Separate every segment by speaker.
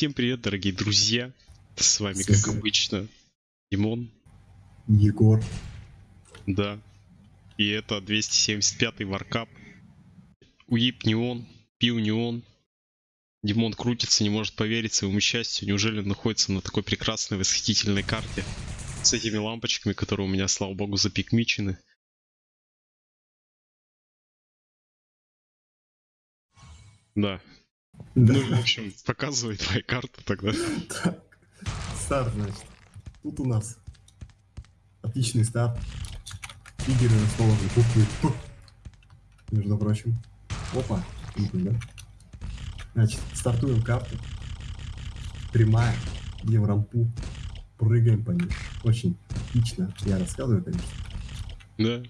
Speaker 1: Всем привет, дорогие друзья. С вами, как обычно, Димон.
Speaker 2: Егор.
Speaker 1: Да. И это 275-й варкап. Уип не он, пил не он. Димон крутится, не может поверить своему счастью. Неужели он находится на такой прекрасной, восхитительной карте? С этими лампочками, которые у меня, слава богу, запикмичены. Да.
Speaker 2: Да.
Speaker 1: Ну, в общем, показывай твою карту тогда.
Speaker 2: Так, старт, значит. Тут у нас отличный старт. Лидеры расположены буквы П. Между прочим. Опа. да? Значит, стартуем карту. Прямая. Идем в рампу. Прыгаем по ней. Очень отлично. Я рассказываю, конечно.
Speaker 1: Да.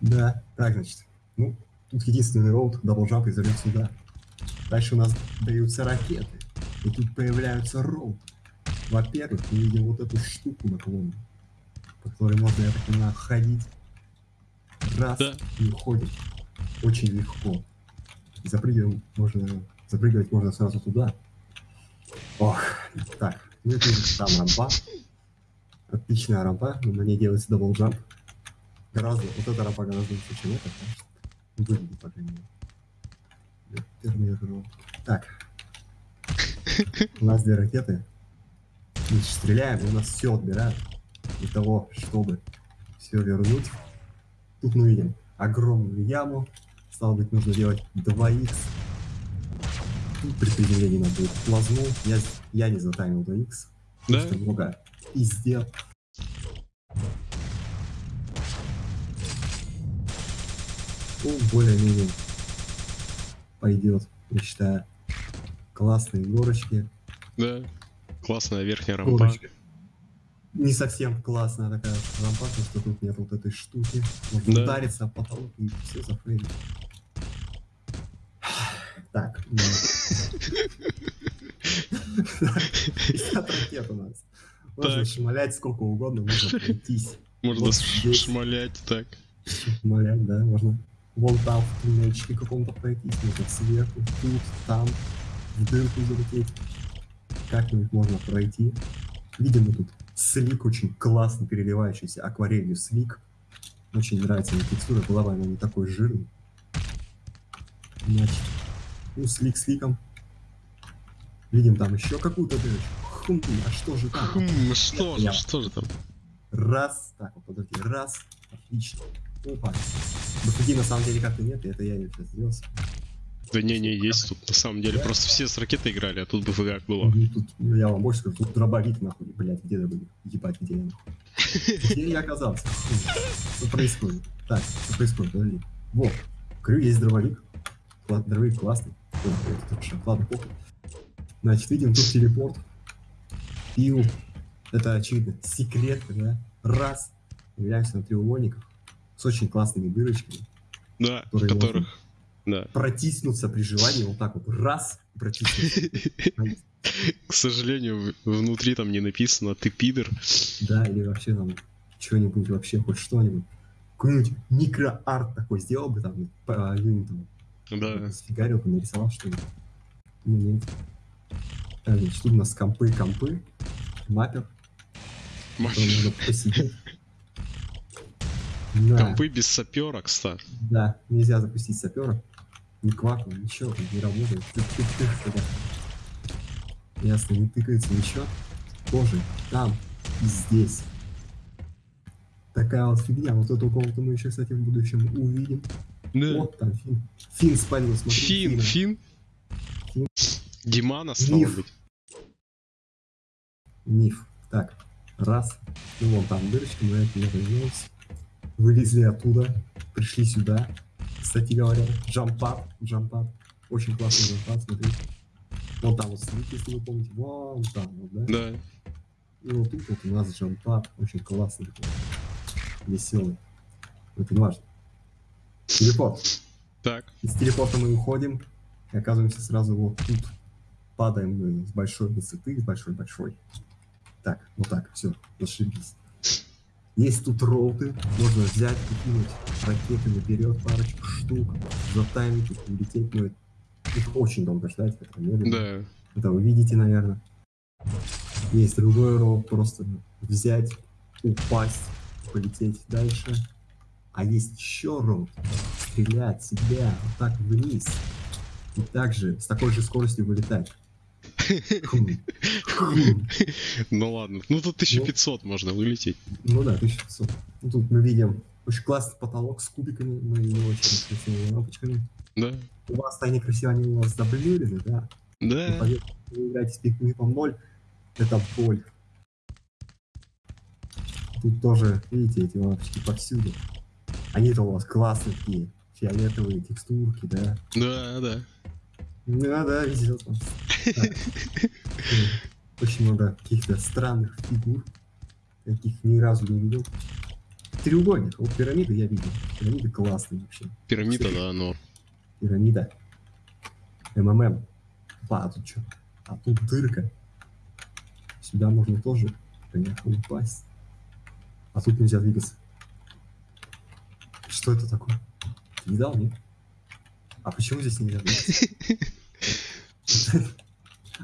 Speaker 2: Да. Так, значит. Ну, тут единственный route, double jump и залет сюда. Дальше у нас даются ракеты. И тут появляются route. Во-первых, мы видим вот эту штуку наклонную, по которой можно, я так понимаю, ходить. Раз,
Speaker 1: Да.
Speaker 2: и уходим. Очень легко. Запрыгиваем можно, запрыгивать можно сразу туда. Ох, так. Ну тут там рампа. Отличная рампа, на ней делается double jump. Гораздо, вот эта рампа гораздо лучше, чем эта, конечно. Выглядит, по крайней мере. Терминатор. Так. У нас две ракеты. Мы стреляем, и у нас все отбирают. Для того, чтобы все вернуть. Тут мы видим огромную яму. Стало быть, нужно делать 2х. Тут при приземлении надо будет плазму. Я, я не затаймил 2х.
Speaker 1: Да?
Speaker 2: Что много и сделал. Ну, более-менее пойдет, я считаю. Классные горочки.
Speaker 1: Да. Классная верхняя рампа.
Speaker 2: Горочка. Не совсем классная такая рампа, потому что тут нет вот этой штуки. Можно
Speaker 1: Да.
Speaker 2: удариться об потолок и все зафейлить. Так. ну. 50 ракет у нас. Можно шмалять сколько угодно, можно пройтись.
Speaker 1: Можно шмалять так.
Speaker 2: Шмалять, да, можно вон там в туннельчике каком-то можно сверху, тут, там, в дырку залететь. Как-нибудь можно пройти. Видим мы тут слик очень классно переливающийся акварелью слик. Очень нравится мне текстура, была бы она не такой жирный. Значит, ну, слик сликом. Видим там еще какую-то дырочку. Хм, а что же там?
Speaker 1: Хм, что же, что же там?
Speaker 2: Раз. Так, вот подожди. Раз. Отлично. Опа. Дофиги на самом деле как-то нет, и это я ее сейчас сделал.
Speaker 1: Да не-не, есть тут на самом деле. Просто все с ракетой играли, а тут бы как было.
Speaker 2: Ну, тут, ну, я вам больше скажу, тут дробовик нахуй, блядь, где дробовик? Ебать, где я нахуй? Где я оказался? Что происходит? Так, что происходит? Подожди. Вот, говорю, есть дробовик. Кла- Дробовик классный. Ладно, похуй. Значит, видим тут телепорт. Пил. Это, очевидно, секрет, да? Раз. Появляемся на треугольниках с очень классными дырочками.
Speaker 1: Да,
Speaker 2: Которые
Speaker 1: которых... Да.
Speaker 2: Протиснуться при желании вот так вот. Раз. Протиснуться.
Speaker 1: К сожалению, внутри там не написано «ты пидор».
Speaker 2: Да, или вообще там что-нибудь вообще, хоть что-нибудь. Какой-нибудь микроарт такой сделал бы там, по юнитам.
Speaker 1: Да.
Speaker 2: Сфигарил бы, нарисовал что-нибудь. Ну нет. Значит, тут у нас компы, компы. Маппер, посидеть. Да,
Speaker 1: Компы без сапера, кстати.
Speaker 2: да, нельзя запустить сапера. Ни кваку, ничего, не работает. Тык-тык-тык, когда. Ясно, не тыкается ничего. Тоже там и здесь. Такая вот фигня. Вот эту комнату мы еще, кстати, в будущем увидим.
Speaker 1: Да.
Speaker 2: Вот там Фин. Фин спалил, смотри.
Speaker 1: Фин. Фин.
Speaker 2: Фин.
Speaker 1: Димана, стало
Speaker 2: Миф.
Speaker 1: быть.
Speaker 2: Миф. Так, раз. Ну вон там дырочка, мы это не вернулись. Вылезли оттуда, пришли сюда. Кстати говоря, джампап, джампап. Очень классный джампап, смотри. Вон там вот слик, если вы помните. Вон там вот, да?
Speaker 1: Да.
Speaker 2: И вот тут вот у нас джампап. Очень классный такой. Веселый. Это не важно. Телепорт.
Speaker 1: Так.
Speaker 2: Из телепорта мы уходим и оказываемся сразу вот тут. Падаем мы с большой высоты, с большой-большой. Так, вот так, все, зашибись. Есть тут роуты, можно взять и кинуть ракетами вперед парочку штук, затаймить их, улететь, но их очень долго ждать, это медленно.
Speaker 1: Да.
Speaker 2: Это вы видите, наверное. Есть другой ролл, просто взять, упасть, полететь дальше. А есть еще ролл, стрелять себя вот так вниз. И также с такой же скоростью вылетать.
Speaker 1: Ну ладно. Ну тут 1500 можно вылететь.
Speaker 2: Ну да, 1500. Ну, тут мы видим очень классный потолок с кубиками, ну и очень красивыми лампочками.
Speaker 1: Да.
Speaker 2: У вас они красиво, они у вас заблюрены, да? Ну,
Speaker 1: Да.
Speaker 2: поверьте, Вы играете с пикником 0, это боль. Тут тоже, видите, эти лампочки повсюду. Они-то у вас классные такие, фиолетовые текстурки, да?
Speaker 1: Да, да.
Speaker 2: Да, да, везет вам. Очень много каких-то странных фигур, каких ни разу не видел. Треугольник, вот пирамиды я видел. Пирамиды классные вообще.
Speaker 1: Пирамида, да, но.
Speaker 2: Пирамида. МММ. Па, а тут что? А тут дырка. Сюда можно тоже, конечно, упасть. А тут нельзя двигаться. Что это такое? Ты видал, нет? А почему здесь нельзя двигаться?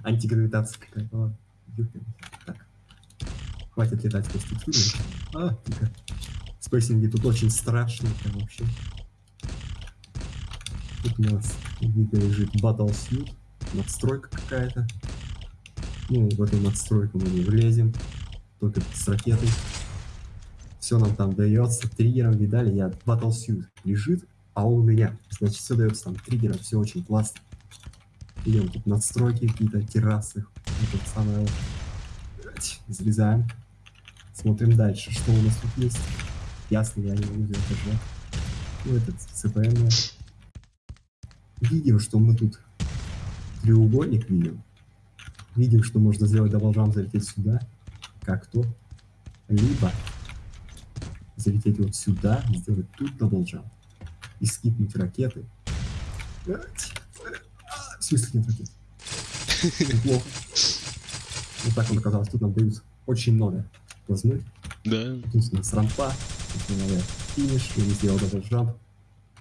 Speaker 2: Антигравитация какая-то. ладно. Ёпрст. Так. Хватит летать по текстуре. А, тихо. Спейсинги тут очень страшные прям вообще. Тут у нас видно лежит Battlesuit, надстройка какая-то. Ну, в эту надстройку мы не влезем, только с ракетой. Все нам там дается, триггером, видали, я Battlesuit лежит, а он у меня. Значит, все дается там триггером, все очень классно. Идем тут надстройки какие-то, террасы. Это самое... Блядь, Залезаем. Смотрим дальше, что у нас тут есть. Ясно, я не могу сделать этажа. Ну, этот CPM. Видим, что мы тут треугольник видим. Видим, что можно сделать double залететь сюда, как то. Либо залететь вот сюда, сделать тут дабл И скипнуть ракеты. А, В смысле нет ракет? Неплохо. Вот так он оказалось. Тут нам дают очень много плазмы.
Speaker 1: Да.
Speaker 2: Тут у нас рампа, тут надо финиш, я не сделал даже джамп.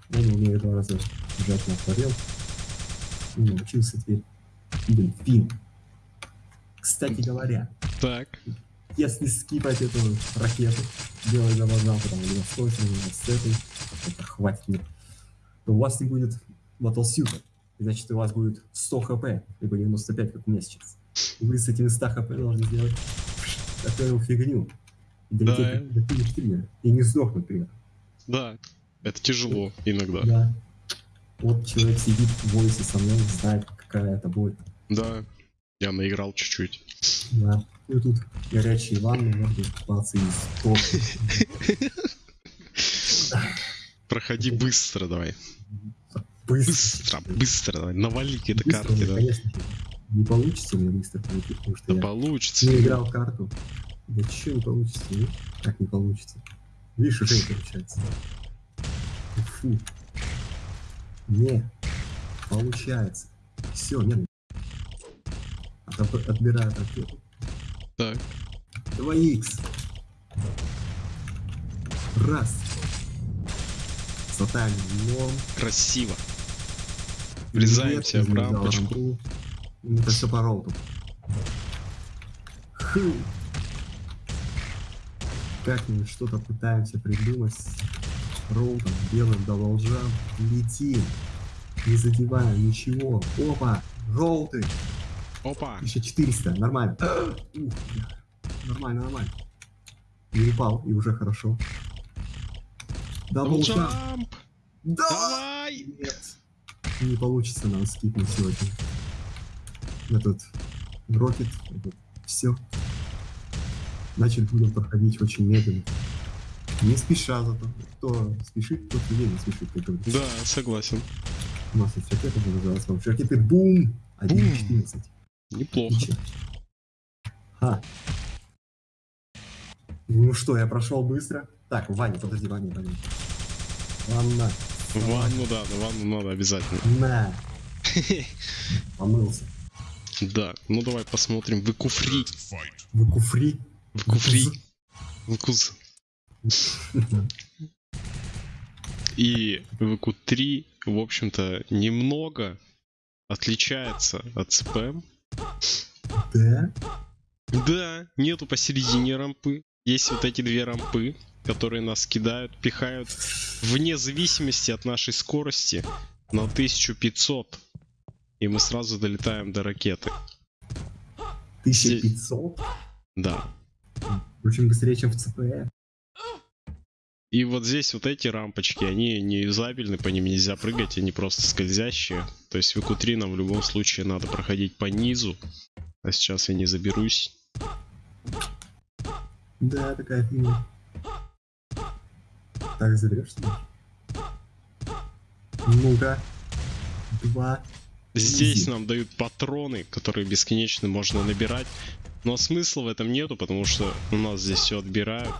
Speaker 2: Я не умею два раза жать на творил. Не научился теперь. Видим, фин. Кстати говоря,
Speaker 1: Так.
Speaker 2: если скипать эту ракету, делать double jump, там, либо с той либо с этой, это хватит мне, то у вас не будет battlesuit а. Значит, у вас будет 100 HP, либо 95, как у меня сейчас. Вы с этими 100 HP должны сделать такую фигню. Долететь до финиш триггера. И не сдохнуть при этом.
Speaker 1: Да. Это тяжело иногда.
Speaker 2: Да. Вот человек сидит в войсе со мной, знает, какая это боль.
Speaker 1: Да. Я наиграл чуть-чуть.
Speaker 2: Да. И тут горячие ванны, можно купаться из.
Speaker 1: Проходи быстро давай.
Speaker 2: Быстро.
Speaker 1: Быстро, быстро давай. Навали какие-то карты, да.
Speaker 2: конечно. Не получится мне быстро пройти, потому что
Speaker 1: Да
Speaker 2: я
Speaker 1: получится.
Speaker 2: не играл карту. Да чё не получится, ну? Как не получится? Видишь, уже не получается. Фу. Не. Получается. Все, нет. Отоб- Отбираю ракету.
Speaker 1: Так.
Speaker 2: 2х. Раз. Сатань норм.
Speaker 1: Красиво. Врезаемся в рампочку.
Speaker 2: Это все по роуту. Ху. Как-нибудь что-то пытаемся придумать с роутом, делаем double jump. Летим. Не задеваем ничего. Опа. Роуты.
Speaker 1: Опа.
Speaker 2: 1400. Нормально. Ух. Нормально, нормально. Не упал, и уже хорошо. Double
Speaker 1: jump. Double jump.
Speaker 2: Да!
Speaker 1: Давай.
Speaker 2: Нет. Не получится нам скипнуть сегодня. Этот rocket, все. Значит, будем проходить очень медленно. Не спеша зато. Кто спешит, тот людей не спешит, как говорится.
Speaker 1: Да, согласен.
Speaker 2: У нас есть ракеты, будем называть с помощью ракеты Бум! 1.14.
Speaker 1: Неплохо.
Speaker 2: Ха. Ну что, я прошел быстро. Так, Ваня, подожди, Ваня, Ваня. Ванна.
Speaker 1: Ванну, да, ванну надо обязательно.
Speaker 2: На. Помылся.
Speaker 1: Да, ну давай посмотрим. Вы куфри.
Speaker 2: Вы куфри.
Speaker 1: В куфри. В куз. И ВК-3, в общем-то, немного отличается от ЦПМ.
Speaker 2: Да?
Speaker 1: Да, нету посередине рампы. Есть вот эти две рампы, которые нас кидают, пихают вне зависимости от нашей скорости на 1500. И мы сразу долетаем до ракеты.
Speaker 2: 1500?
Speaker 1: Да.
Speaker 2: Очень быстрее, чем в ЦПЭ.
Speaker 1: И вот здесь вот эти рампочки, они не юзабельны, по ним нельзя прыгать, они просто скользящие. То есть в q нам в любом случае надо проходить по низу. А сейчас я не заберусь.
Speaker 2: Да, такая фигня. Так, заберешься? Ну-ка. Два.
Speaker 1: Здесь нам дают патроны, которые бесконечно можно набирать. Но смысла в этом нету, потому что у нас здесь все отбирают.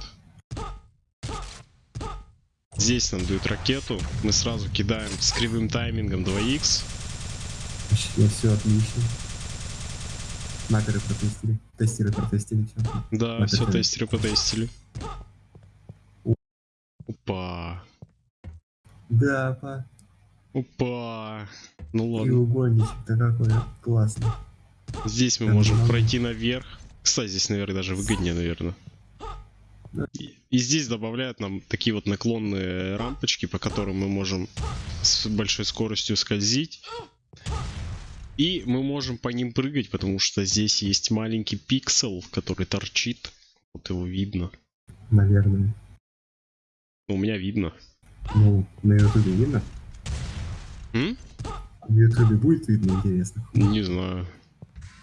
Speaker 1: Здесь нам дают ракету, мы сразу кидаем с кривым таймингом 2х.
Speaker 2: Вообще все отлично. Маперы протестили. Тестеры протестили все.
Speaker 1: Да,
Speaker 2: Вот
Speaker 1: все тестеры потестили. Опа.
Speaker 2: Да, па.
Speaker 1: Опа. Ну ладно.
Speaker 2: Треугольничек-то какой классный.
Speaker 1: Здесь мы
Speaker 2: Там
Speaker 1: можем
Speaker 2: много.
Speaker 1: пройти наверх. Кстати, здесь наверх даже выгоднее, наверное.
Speaker 2: Да.
Speaker 1: И, и здесь добавляют нам такие вот наклонные рампочки, по которым мы можем с большой скоростью скользить. И мы можем по ним прыгать, потому что здесь есть маленький пиксел, который торчит. Вот его видно.
Speaker 2: Наверное.
Speaker 1: Ну, у меня видно.
Speaker 2: Ну, на ютубе видно?
Speaker 1: М?
Speaker 2: На ютубе будет видно, интересно.
Speaker 1: Не знаю.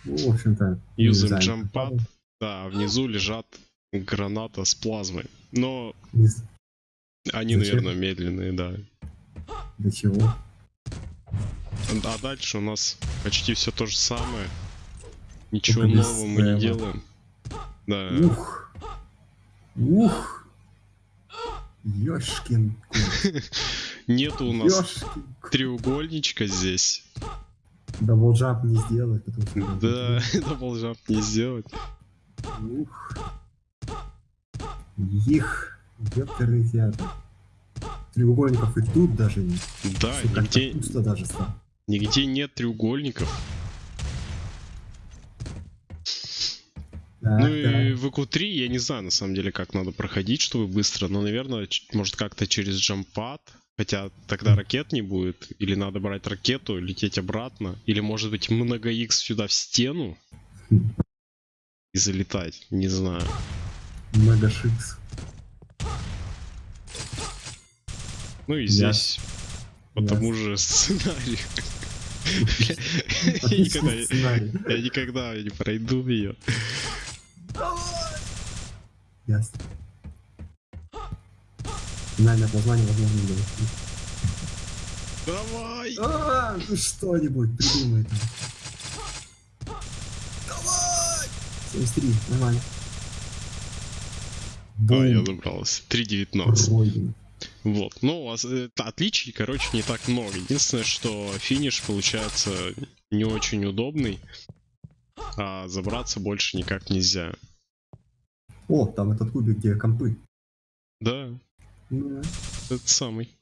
Speaker 2: Ну, в общем-то.
Speaker 1: Jump pad. Да, внизу лежат граната с плазмой. Но
Speaker 2: Не з-
Speaker 1: они,
Speaker 2: Зачем?
Speaker 1: наверное, медленные, да.
Speaker 2: Для чего?
Speaker 1: А дальше у нас почти все то же самое. Ничего
Speaker 2: Только
Speaker 1: нового мы не делаем. Да.
Speaker 2: Ух! Ух! Ёшкин.
Speaker 1: Нету у нас
Speaker 2: Ёшкин кот.
Speaker 1: треугольничка здесь.
Speaker 2: Double jump не сделать, потому что...
Speaker 1: Да, double jump не сделать.
Speaker 2: Ух. Их. Ёперный театр. Треугольников и тут даже нет.
Speaker 1: Да,
Speaker 2: как-то
Speaker 1: нигде,
Speaker 2: пусто даже стало.
Speaker 1: нигде нет треугольников.
Speaker 2: Так,
Speaker 1: Ну и
Speaker 2: так.
Speaker 1: в EQ3 я не знаю на самом деле, как надо проходить, чтобы быстро, но, наверное, может как-то через джампад, хотя тогда ракет не будет, или надо брать ракету, лететь обратно, или может быть много X сюда в стену и залетать, не знаю.
Speaker 2: Мегашикс.
Speaker 1: Ну и здесь по
Speaker 2: я-
Speaker 1: тому же сценарию. Я никогда, я никогда не пройду ее.
Speaker 2: Ясно. Финальное познание возможно было.
Speaker 1: Давай!
Speaker 2: А, ну что-нибудь придумай там. Давай! 73, нормально.
Speaker 1: А, я
Speaker 2: Бум.
Speaker 1: забрался. 3.19.
Speaker 2: Пройдено.
Speaker 1: Вот. Ну, у вас э, отличий, короче, не так много. Единственное, что финиш получается не очень удобный, а забраться больше никак нельзя.
Speaker 2: О, там этот кубик, где компы.
Speaker 1: Да,
Speaker 2: Ну,
Speaker 1: это самый.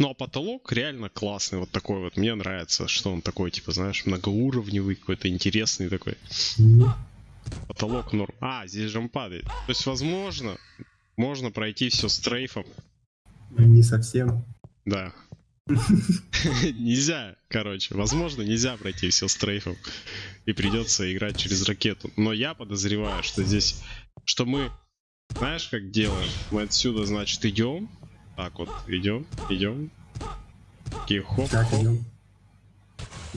Speaker 1: Ну а потолок реально классный, вот такой вот. Мне нравится, что он такой, типа, знаешь, многоуровневый, какой-то интересный такой. Потолок норм. А, здесь же он падает. То есть, возможно, можно пройти все с трейфом.
Speaker 2: Не совсем.
Speaker 1: Да. Нельзя, короче. Возможно, нельзя пройти все с трейфом. И придется играть через ракету. Но я подозреваю, что здесь... Что мы... Знаешь, как делаем? Мы отсюда, значит, идем. Так вот, идем, идем. Такие хоп,
Speaker 2: Так,
Speaker 1: хоп.
Speaker 2: идем.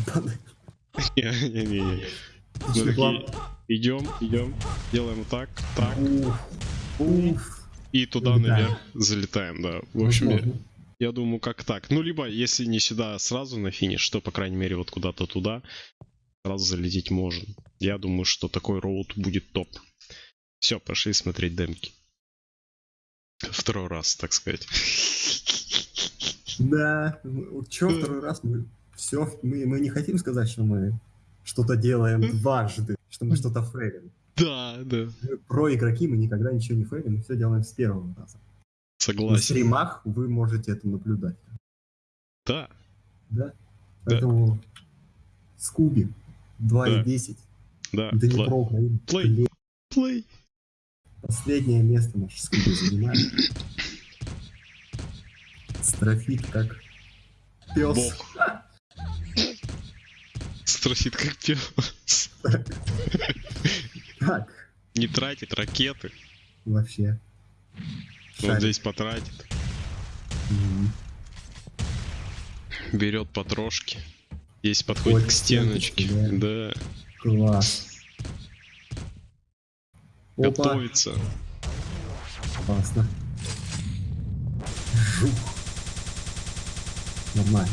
Speaker 1: Не-не-не. Мы такие идем, идем, делаем вот так, так,
Speaker 2: Уф. Уф.
Speaker 1: и туда наверх залетаем, да. В общем, я, думаю, как так. Ну, либо, если не сюда сразу на финиш, то, по крайней мере, вот куда-то туда сразу залететь можно. Я думаю, что такой роут будет топ. Все, пошли смотреть демки. Второй раз, так сказать.
Speaker 2: Да, чё второй раз мы все, мы, мы не хотим сказать, что мы что-то делаем дважды, что мы что-то фейлим.
Speaker 1: Да, да.
Speaker 2: Про игроки мы никогда ничего не фейлим, мы все делаем с первого раза. На
Speaker 1: Согласен.
Speaker 2: стримах вы можете это наблюдать.
Speaker 1: Да,
Speaker 2: Да? Поэтому Скуби 2.10.
Speaker 1: да.
Speaker 2: Да не
Speaker 1: Пла-
Speaker 2: про Украину.
Speaker 1: Плей. Плей.
Speaker 2: Последнее место наш Скуби занимает. Строфит как пес.
Speaker 1: Бог. Строфит как пес.
Speaker 2: Так,
Speaker 1: Не тратит ракеты.
Speaker 2: вообще. Шарик.
Speaker 1: здесь потратит.
Speaker 2: Мгм.
Speaker 1: Берет потрошки. Здесь подходит
Speaker 2: Ой,
Speaker 1: к стеночке.
Speaker 2: стеночке,
Speaker 1: Да.
Speaker 2: Класс. Опа,
Speaker 1: Готовится.
Speaker 2: классно. Жух. Нормально.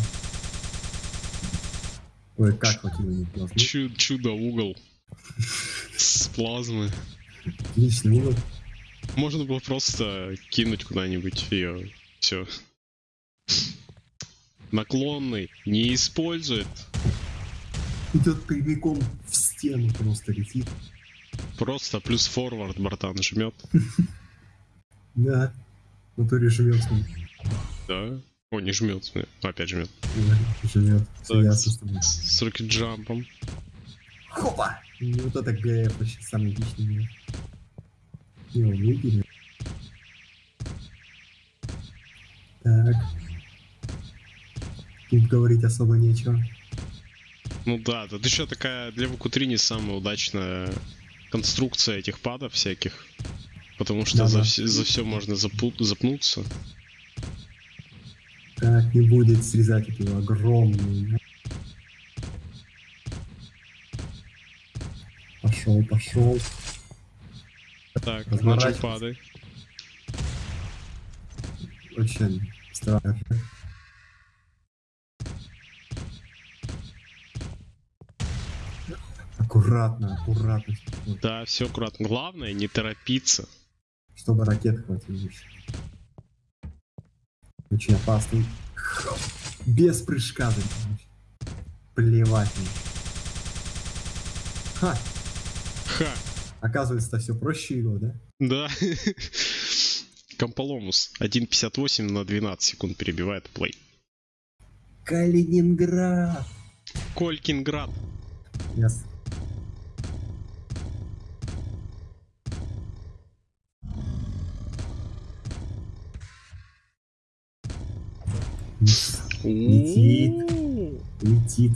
Speaker 2: Ой, как вот его не классно.
Speaker 1: Чу- чудо-угол. С плазмы.
Speaker 2: Отлично, ну,
Speaker 1: Можно было просто кинуть куда-нибудь ее. Все. Наклонный не использует.
Speaker 2: идет прямиком в стену просто летит.
Speaker 1: Просто плюс форвард, братан, жмет.
Speaker 2: Да. В натуре он.
Speaker 1: Да. О, не жмет. Опять жмет.
Speaker 2: Ясно с
Speaker 1: с рокет-джампом.
Speaker 2: Хопа! Вот это ГФ вообще самый личный. Его выбили. Так. Тут говорить особо нечего.
Speaker 1: Ну да, тут еще такая для ВК-3 не самая удачная конструкция этих падов всяких. Потому что
Speaker 2: Да-да.
Speaker 1: за, все можно запу- запнуться.
Speaker 2: Так, не будет срезать эту огромную. Пошел, пошел.
Speaker 1: Так, начал падай.
Speaker 2: Очень страшно. Аккуратно, аккуратно,
Speaker 1: Да, все аккуратно. Главное не торопиться.
Speaker 2: чтобы ракет хватило. Очень опасный. Без прыжка, короче. Плевать. Ха,
Speaker 1: Ха!
Speaker 2: Оказывается, все проще его, да?
Speaker 1: Да. Комполомус 1.58 на 12 секунд перебивает плей.
Speaker 2: Калининград.
Speaker 1: Колькинград.
Speaker 2: Yes. Летит. Летит.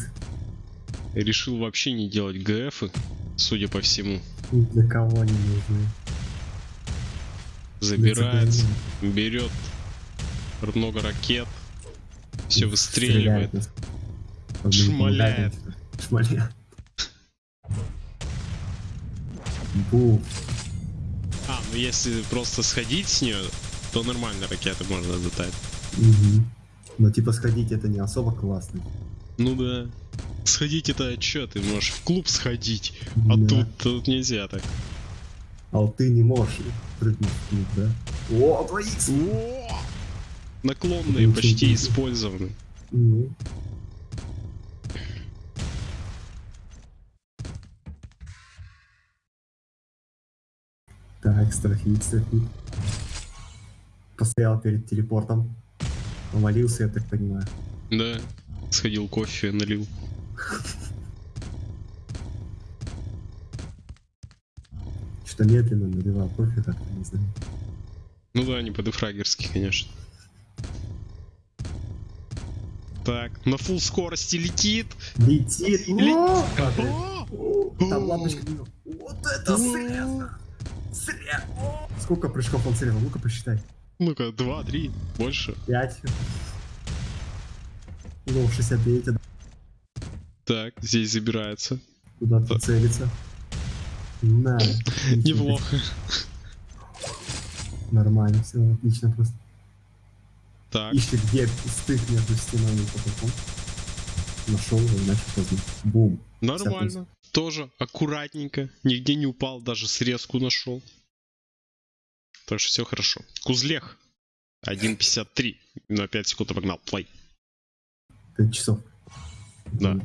Speaker 1: Решил вообще не делать ГФы, судя по всему.
Speaker 2: Для кого не нужны.
Speaker 1: Забирается, берет много ракет, все выстреливает.
Speaker 2: Стреляет.
Speaker 1: Шмаляет.
Speaker 2: Шмаляет.
Speaker 1: А, ну если просто сходить с нее, то нормально ракеты можно затать.
Speaker 2: Мгм. Но типа сходить это не особо классно.
Speaker 1: Ну да. Сходить это что, ты можешь в клуб сходить, а
Speaker 2: Да.
Speaker 1: тут, тут нельзя так.
Speaker 2: А ты не можешь прыгнуть в клуб, да? О, 2х!
Speaker 1: О! Наклонные
Speaker 2: Очень
Speaker 1: почти
Speaker 2: круто.
Speaker 1: использованы.
Speaker 2: Ну. Так, стрейфит, стрейфит. Постоял перед телепортом. Помолился, я так понимаю.
Speaker 1: Да. Сходил кофе, налил.
Speaker 2: Что-то медленно наливал кофе, как-то не знаю.
Speaker 1: Ну да, не по-дефрагерски, конечно. Так, на full скорости летит.
Speaker 2: Летит! Там лампочка не- Вот это срез! Срез! О, Сколько прыжков он срезал? Ну-ка посчитай.
Speaker 1: Ну-ка, два, три, больше.
Speaker 2: 5. Ну, 69, а
Speaker 1: Так, здесь забирается.
Speaker 2: куда-то целится. На.
Speaker 1: Неплохо.
Speaker 2: Нормально, все отлично просто.
Speaker 1: Так,
Speaker 2: Ищет где стык между стенами и потолком. Нашел его и начал поздно. Бум.
Speaker 1: нормально. Тоже аккуратненько. Нигде не упал, даже срезку нашел. Так что все хорошо. Кузлех. 1.53. На 5 секунд обогнал. Плей.
Speaker 2: 5 часов.
Speaker 1: Да.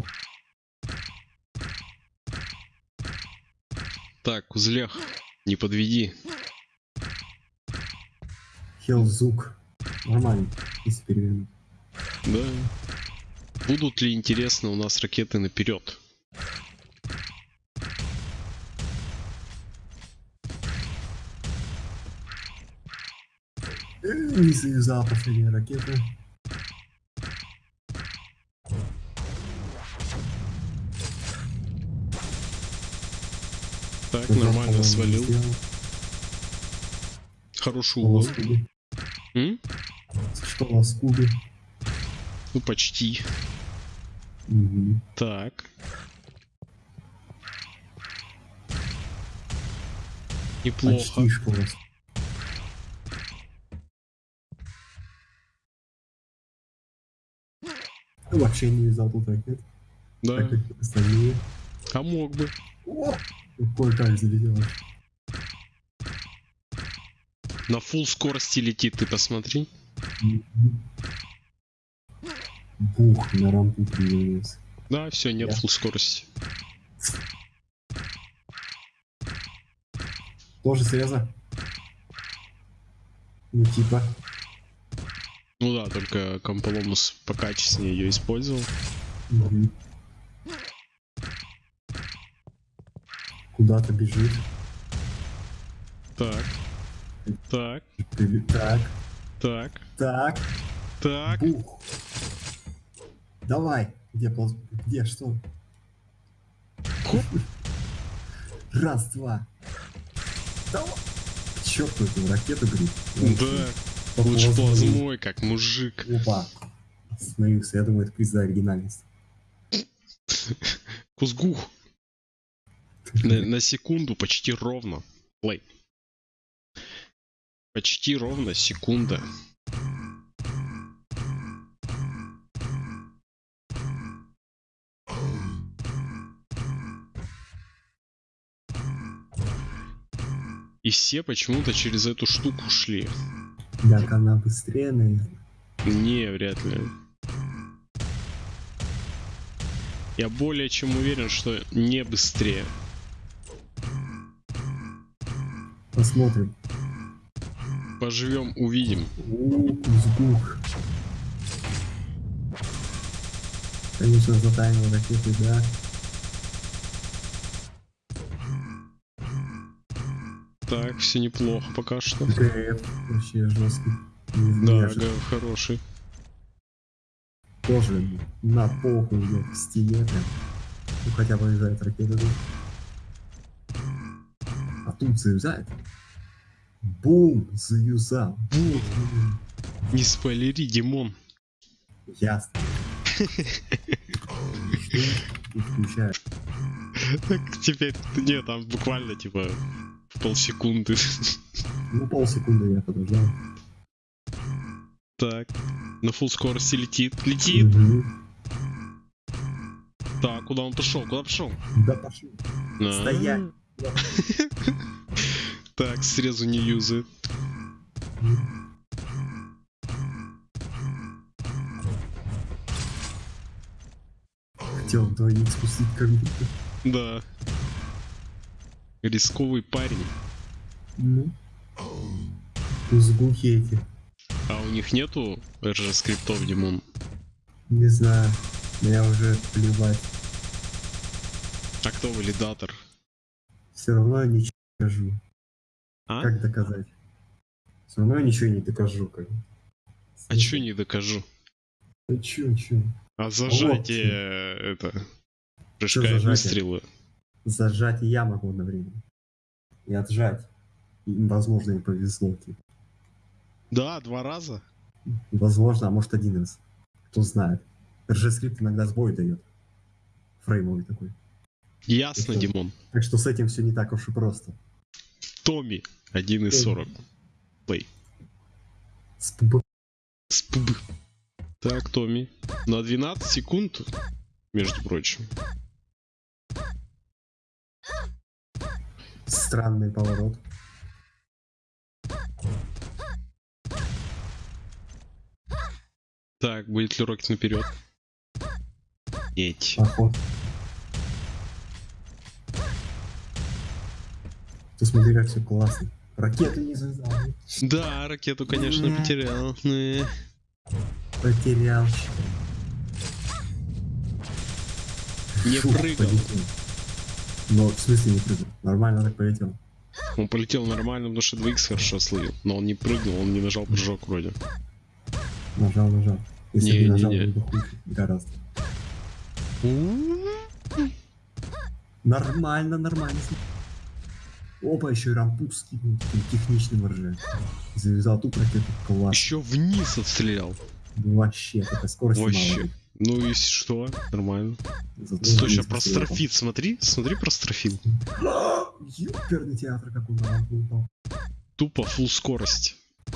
Speaker 1: Так, Кузлех. Не подведи.
Speaker 2: Хелзук. Нормально, если перевернуть.
Speaker 1: Да. Будут ли интересны у нас ракеты наперед?
Speaker 2: Не завязал последняя ракета.
Speaker 1: Так, нормально свалил. Хороший
Speaker 2: Что у
Speaker 1: угол.
Speaker 2: Что у вас в кубе?
Speaker 1: Ну, почти.
Speaker 2: Мгм.
Speaker 1: Так. Неплохо.
Speaker 2: Почти вообще не вязал тут ракет,
Speaker 1: Да.
Speaker 2: так как остальные.
Speaker 1: А мог бы.
Speaker 2: О! Кое-как залетел.
Speaker 1: На фул скорости летит, ты посмотри.
Speaker 2: Бух, на рампу приземлился.
Speaker 1: Да, все, нет
Speaker 2: Я.
Speaker 1: фул скорости.
Speaker 2: Тоже среза? Ну, типа.
Speaker 1: Ну да, только Комполомус покачественнее ее использовал.
Speaker 2: Мгм. Куда-то бежит.
Speaker 1: Так. Так.
Speaker 2: Так,
Speaker 1: Так.
Speaker 2: так,
Speaker 1: Так.
Speaker 2: бух. Давай. Где полз... Где, что?
Speaker 1: Хоп.
Speaker 2: Раз, два. Давай. Черт, эту ракету гриб.
Speaker 1: Да. Лучше плазмой, как мужик.
Speaker 2: Опа. Остановился, я думаю, это приз за оригинальность.
Speaker 1: Кузгух. На, на секунду почти ровно. Плей. Почти ровно секунда. И все почему-то через эту штуку шли.
Speaker 2: Так, она быстрее, наверное.
Speaker 1: Не, вряд ли. Я более чем уверен, что не быстрее.
Speaker 2: Посмотрим.
Speaker 1: Поживем, увидим.
Speaker 2: У, Кузгух. Конечно, затаймил ракеты, да.
Speaker 1: Так, все неплохо пока что.
Speaker 2: ГФ вообще жесткий.
Speaker 1: Да, га- хороший.
Speaker 2: Тоже на похуй идет к стене прям. Ну хотя бы вылезает ракета тут. А тут заюзает. Бум! Заюзал.
Speaker 1: Бум! Не спойлери, Димон.
Speaker 2: Ясно.
Speaker 1: Так теперь, не, там буквально типа полсекунды.
Speaker 2: Ну полсекунды я подождал.
Speaker 1: Так, на фул скорости летит. Летит! Так, куда он пошел? Куда пошел?
Speaker 2: Да пошел.
Speaker 1: А.
Speaker 2: Стоять.
Speaker 1: Так, срезу не юзает.
Speaker 2: Хотел двоих спустить как будто.
Speaker 1: Да. Рисковый парень.
Speaker 2: Ну. Кузгухи эти.
Speaker 1: А у них нету RG скриптов, Димон?
Speaker 2: Не знаю. Меня уже плевать.
Speaker 1: А кто валидатор?
Speaker 2: Все равно я ничего не докажу.
Speaker 1: А?
Speaker 2: Как доказать? Все равно я ничего не докажу. Как.
Speaker 1: А чё не докажу?
Speaker 2: Ну чё, чё?
Speaker 1: А зажатие э, это прыжка и выстрела.
Speaker 2: Зажать я могу одновременно. И отжать. И, возможно, им повезло. типа.
Speaker 1: Да, два раза.
Speaker 2: Возможно, а может один раз. Кто знает. RG-скрипт иногда сбой дает. Фреймовый такой.
Speaker 1: Ясно,
Speaker 2: Это-
Speaker 1: Димон.
Speaker 2: Так что с этим все не так уж и просто.
Speaker 1: Томми 1 из 40. Плей.
Speaker 2: Спб.
Speaker 1: Спб. Так, Томми. На 12 секунд, между прочим.
Speaker 2: Странный поворот.
Speaker 1: Так, будет ли Рокет наперед? Нет.
Speaker 2: Поход. Ты смотри, как все классно. Ракету не завязал.
Speaker 1: Да, ракету, конечно, потерял.
Speaker 2: Потерял.
Speaker 1: Не прыгал.
Speaker 2: полетел. Но в смысле не прыгал? Нормально так полетел.
Speaker 1: Он полетел нормально, потому что 2х хорошо словил. Но он не прыгнул, он не нажал прыжок вроде.
Speaker 2: Нажал, нажал. Если
Speaker 1: Не,
Speaker 2: бы
Speaker 1: не,
Speaker 2: нажал,
Speaker 1: не.
Speaker 2: бы хуже. Гораздо. Нормально, нормально. Опа, еще и рампу скинул таким техничным рже. Завязал тут ракету. Класс.
Speaker 1: Еще вниз отстрелял.
Speaker 2: Вообще, такая скорость
Speaker 1: Вообще. Ну и что? Нормально.
Speaker 2: Зато
Speaker 1: Стой, прострофит, смотри, смотри прострофит.
Speaker 2: Ёперный театр, как он на рампу упал.
Speaker 1: Тупо full скорость.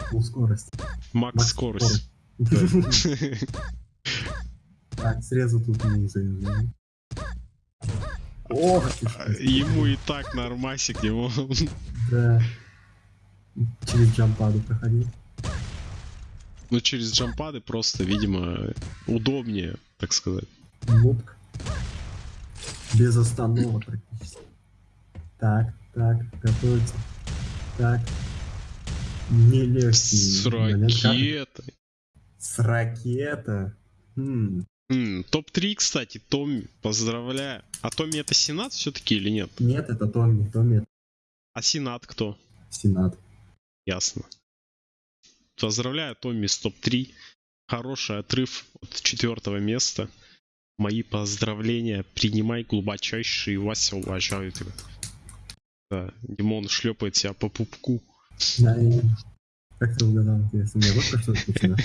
Speaker 2: Фул скорость.
Speaker 1: Макс
Speaker 2: Макс
Speaker 1: скорость.
Speaker 2: Так, срезал тут не завязал. Ох, ты
Speaker 1: Ему и так нормасик, ему.
Speaker 2: Да. Через джампаду проходил.
Speaker 1: Ну через джампады просто, видимо, удобнее, так сказать.
Speaker 2: Нубк. Без остановок практически. Так, так, готовится. Так. Не легкий.
Speaker 1: С
Speaker 2: момент,
Speaker 1: ракетой.
Speaker 2: С ракета. Хм.
Speaker 1: М, Топ-3, кстати, Томми, поздравляю. А Томми это Сенат все-таки или нет?
Speaker 2: Нет, это Томми. Томми это
Speaker 1: А Сенат кто?
Speaker 2: Сенат.
Speaker 1: Ясно. Поздравляю, Томми с топ-3. Хороший отрыв от четвертого места. Мои поздравления. Принимай глубочайшие. Вася уважаю тебя. Да, Димон шлепает себя по пупку.
Speaker 2: Да, и- Как ты угадал, вот про что отвечено.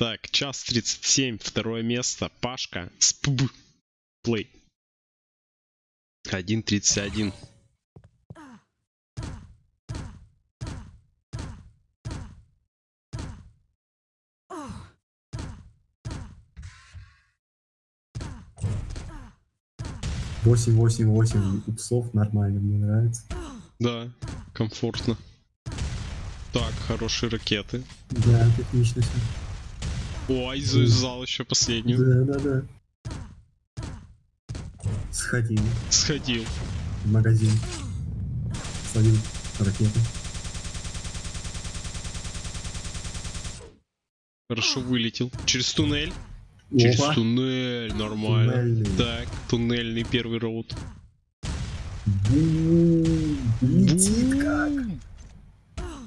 Speaker 1: Так, час 37, второе место. Пашка с ПБ. Плей. 1.31.
Speaker 2: Восемь, восемь, восемь упсов нормально, мне нравится.
Speaker 1: Да, комфортно. Так, хорошие ракеты.
Speaker 2: Да, технично все.
Speaker 1: Ой, завязал еще последнюю.
Speaker 2: Да, да, да. Сходил
Speaker 1: Сходил.
Speaker 2: в магазин. Словил ракету.
Speaker 1: Хорошо вылетел. Через туннель. Через
Speaker 2: Опа.
Speaker 1: туннель. Нормально.
Speaker 2: Туннельный.
Speaker 1: Так, туннельный первый роут.
Speaker 2: Бум. Летит как.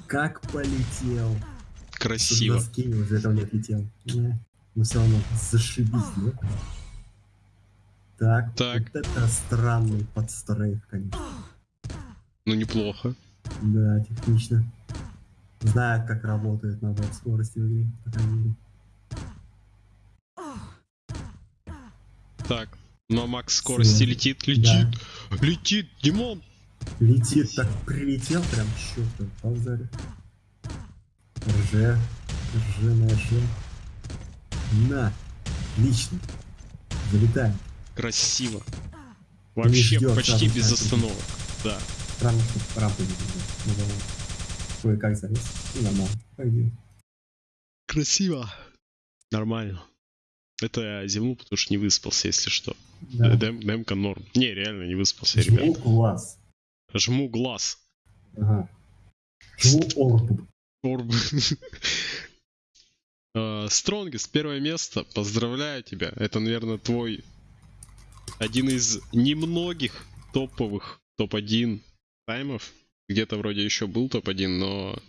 Speaker 2: Как полетел.
Speaker 1: Красиво.
Speaker 2: На скине уже не отлетел. Но все равно зашибись, да? Так,
Speaker 1: Так.
Speaker 2: вот это странный подстрейф, конечно.
Speaker 1: Ну неплохо.
Speaker 2: Да, технично. Знает, как работает набор скорости в игре, по крайней мере.
Speaker 1: Так. На макс скорости летит, летит, летит, Димон.
Speaker 2: Летит, так прилетел прям чёрт по РЖ, РЖ на РЖ. На, лично. Залетаем.
Speaker 1: Красиво. Вообще
Speaker 2: ждёт
Speaker 1: почти без
Speaker 2: так.
Speaker 1: остановок. Да.
Speaker 2: Странно, что рампы не видно. Ну. Кое-как залез. И нормально. Пойдет.
Speaker 1: Красиво. Нормально. Это я зевнул, потому что не выспался, если что.
Speaker 2: Да.
Speaker 1: Дем- демка норм. Не, реально не выспался,
Speaker 2: Жму
Speaker 1: ребят.
Speaker 2: глаз.
Speaker 1: Жму глаз.
Speaker 2: Ага. Жму орб.
Speaker 1: Орб. Стронгест, первое место. Поздравляю тебя. Это, наверное, твой один из немногих топовых топ-1 таймов. Где-то вроде еще был топ-1, но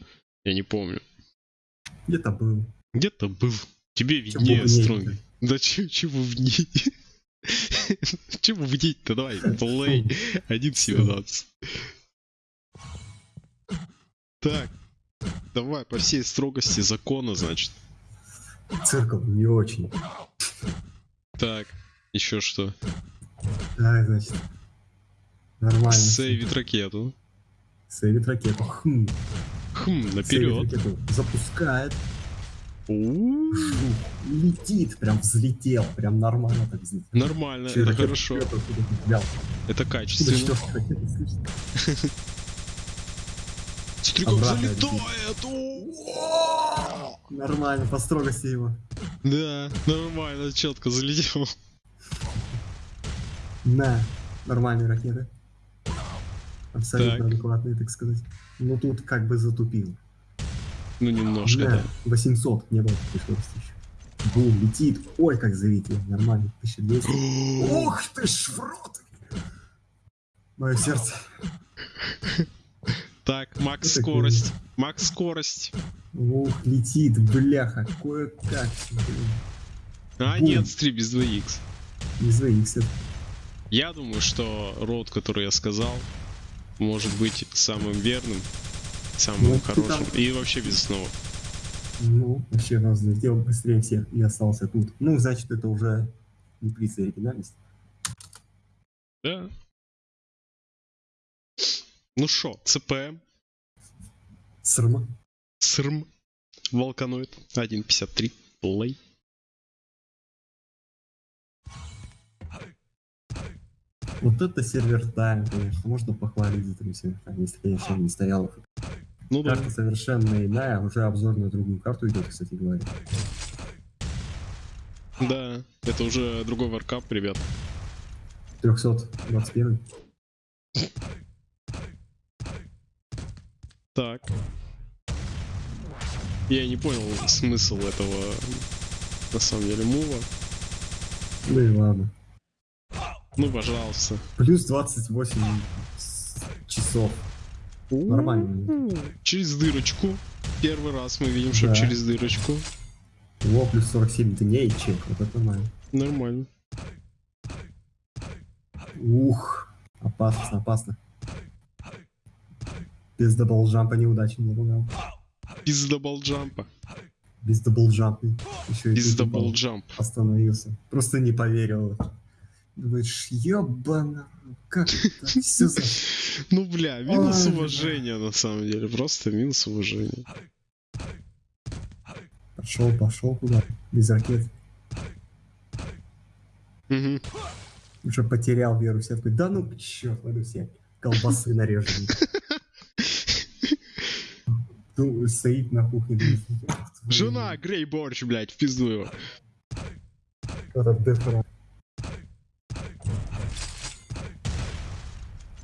Speaker 1: я не помню.
Speaker 2: Где-то был.
Speaker 1: Где-то был. Тебе виднее? Стронги. Да че- чего внить? Чего внить-то? Давай, плей. 1.17. Так. Давай, по всей строгости закона, значит.
Speaker 2: Циркл не очень.
Speaker 1: Так, еще что?
Speaker 2: Так, значит. Нормально.
Speaker 1: Сейвит ракету.
Speaker 2: Сейвит ракету. Хм.
Speaker 1: Хм, наперед.
Speaker 2: ракету. Запускает. Жух. Летит. Прям взлетел. Прям нормально так взлетел.
Speaker 1: Нормально, это хорошо. Это качественно.
Speaker 2: Обратно
Speaker 1: залетает!
Speaker 2: Нормально, по строгости его.
Speaker 1: Да, нормально, четко залетел.
Speaker 2: На. Нормальные ракеты. Абсолютно
Speaker 1: Так.
Speaker 2: адекватные, так сказать. Ну тут как бы затупил.
Speaker 1: Ну, немножко,
Speaker 2: Да,
Speaker 1: да.
Speaker 2: 800 не было такой скорости еще. Бум, летит. Ой, как залетел. Нормально. 1200. Ох ты ж в рот! Мое сердце.
Speaker 1: Так, макс
Speaker 2: Что такое?
Speaker 1: скорость. Макс скорость.
Speaker 2: Ух, летит, бляха. Кое-как.
Speaker 1: А,
Speaker 2: Бум.
Speaker 1: нет, стри без 2х.
Speaker 2: Из VX.
Speaker 1: Я думаю, что роут, который я сказал, может быть самым верным, самым
Speaker 2: Ну,
Speaker 1: хорошим.
Speaker 2: там-
Speaker 1: И вообще без основы.
Speaker 2: Ну, вообще раз взлетел быстрее всех и остался тут. Ну, значит, это уже не оригинальность.
Speaker 1: Да. Ну шо, ЦПМ,
Speaker 2: Срма.
Speaker 1: СРМ, Волканоид, 1.53, плей.
Speaker 2: Вот это сервер тайм, конечно. Можно похвалить за такой сервер тайм, если, конечно, он не стоял.
Speaker 1: Ну да.
Speaker 2: Карта совершенно иная, уже обзор на другую карту идет, кстати говоря.
Speaker 1: Да, это уже другой варкап, ребят.
Speaker 2: 321.
Speaker 1: Так. Я не понял смысл этого, на самом деле, мува.
Speaker 2: Ну и ладно.
Speaker 1: Ну, пожалуйста.
Speaker 2: Плюс 28 с- часов. Нормально.
Speaker 1: Через дырочку. Первый раз мы видим, что
Speaker 2: Да.
Speaker 1: через дырочку.
Speaker 2: О, плюс 47 дней чек. Вот это нормально.
Speaker 1: Нормально.
Speaker 2: Ух. Опасно, опасно. Без double jump а неудачи не было.
Speaker 1: Без double jump а.
Speaker 2: Без double jump а.
Speaker 1: Еще
Speaker 2: Без double
Speaker 1: jump.
Speaker 2: остановился. Просто не поверил. Думаешь, ебано, как это? Все за...
Speaker 1: Ну, бля, минус уважения, на самом деле. Просто минус уважения.
Speaker 2: Пошел, пошел куда? Без ракет. Уже потерял веру в. Такой, да ну черт, пойду все колбасы нарежем. Ну, стоит на кухне. думает, «Ёб твою
Speaker 1: Жена, грей борщ, блядь, в пизду его.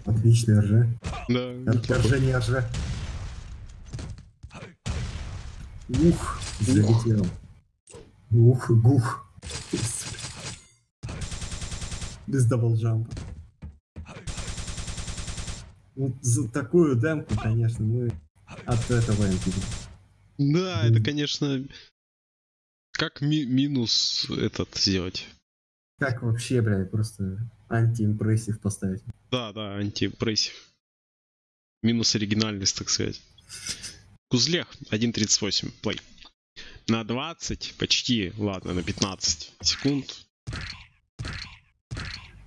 Speaker 2: Отличный РЖ.
Speaker 1: Да,
Speaker 2: РЖ не РЖ. Ух, залетел. Ух, гух. Без даблджампа. Вот за такую демку, конечно, мы от этого энтига.
Speaker 1: Да, это, конечно... Как ми- минус этот сделать?
Speaker 2: Как вообще, блядь, просто антиимпрессив поставить?
Speaker 1: Да, да, антипрессив. Минус оригинальность, так сказать. Кузлех 1.38, плей. На 20, почти, ладно, на 15 секунд.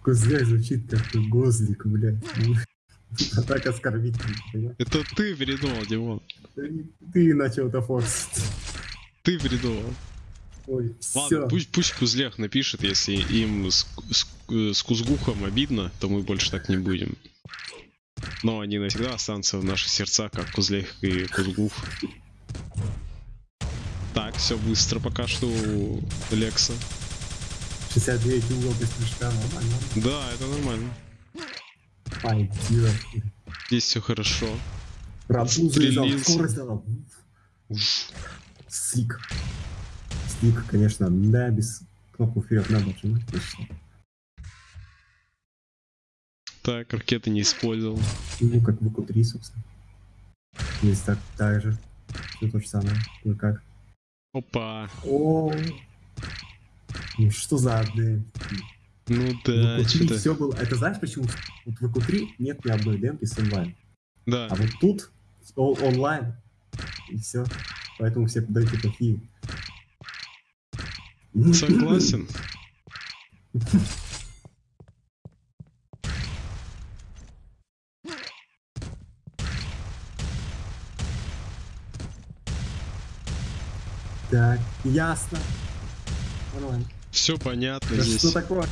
Speaker 2: Кузляк звучит как гозлик, блядь. А так понимаешь?
Speaker 1: Это ты придумал, Димон.
Speaker 2: Ты- начал это форсить.
Speaker 1: Ты придумал.
Speaker 2: Ой,
Speaker 1: Ладно,
Speaker 2: все.
Speaker 1: пусть, пусть Кузлех напишет, если им с, с- с Кузгухом обидно, то мы больше так не будем. Но они навсегда останутся в наших сердцах, как Кузлех и Кузгух. Так, все быстро пока что у Лекса.
Speaker 2: 69 угол без прыжка, нормально.
Speaker 1: Да, это нормально. Здесь все хорошо.
Speaker 2: Скорость дал. Слик. Слик, конечно, да, без кнопку вперед надо нажимать, точно.
Speaker 1: Так, ракеты не использовал.
Speaker 2: Ну, как в q 3 собственно. Здесь так, так же. Все то же самое. Ну как.
Speaker 1: Опа.
Speaker 2: О, ну что за адmin?
Speaker 1: Ну
Speaker 2: В
Speaker 1: да,
Speaker 2: 3
Speaker 1: что-то.
Speaker 2: все было. Это знаешь почему? Вот в q 3 нет ни одной демки с онлайн.
Speaker 1: Да.
Speaker 2: А вот тут онлайн. И все. Поэтому все демки такие.
Speaker 1: Согласен.
Speaker 2: Так, ясно.
Speaker 1: Все понятно
Speaker 2: Да
Speaker 1: здесь.
Speaker 2: что такое?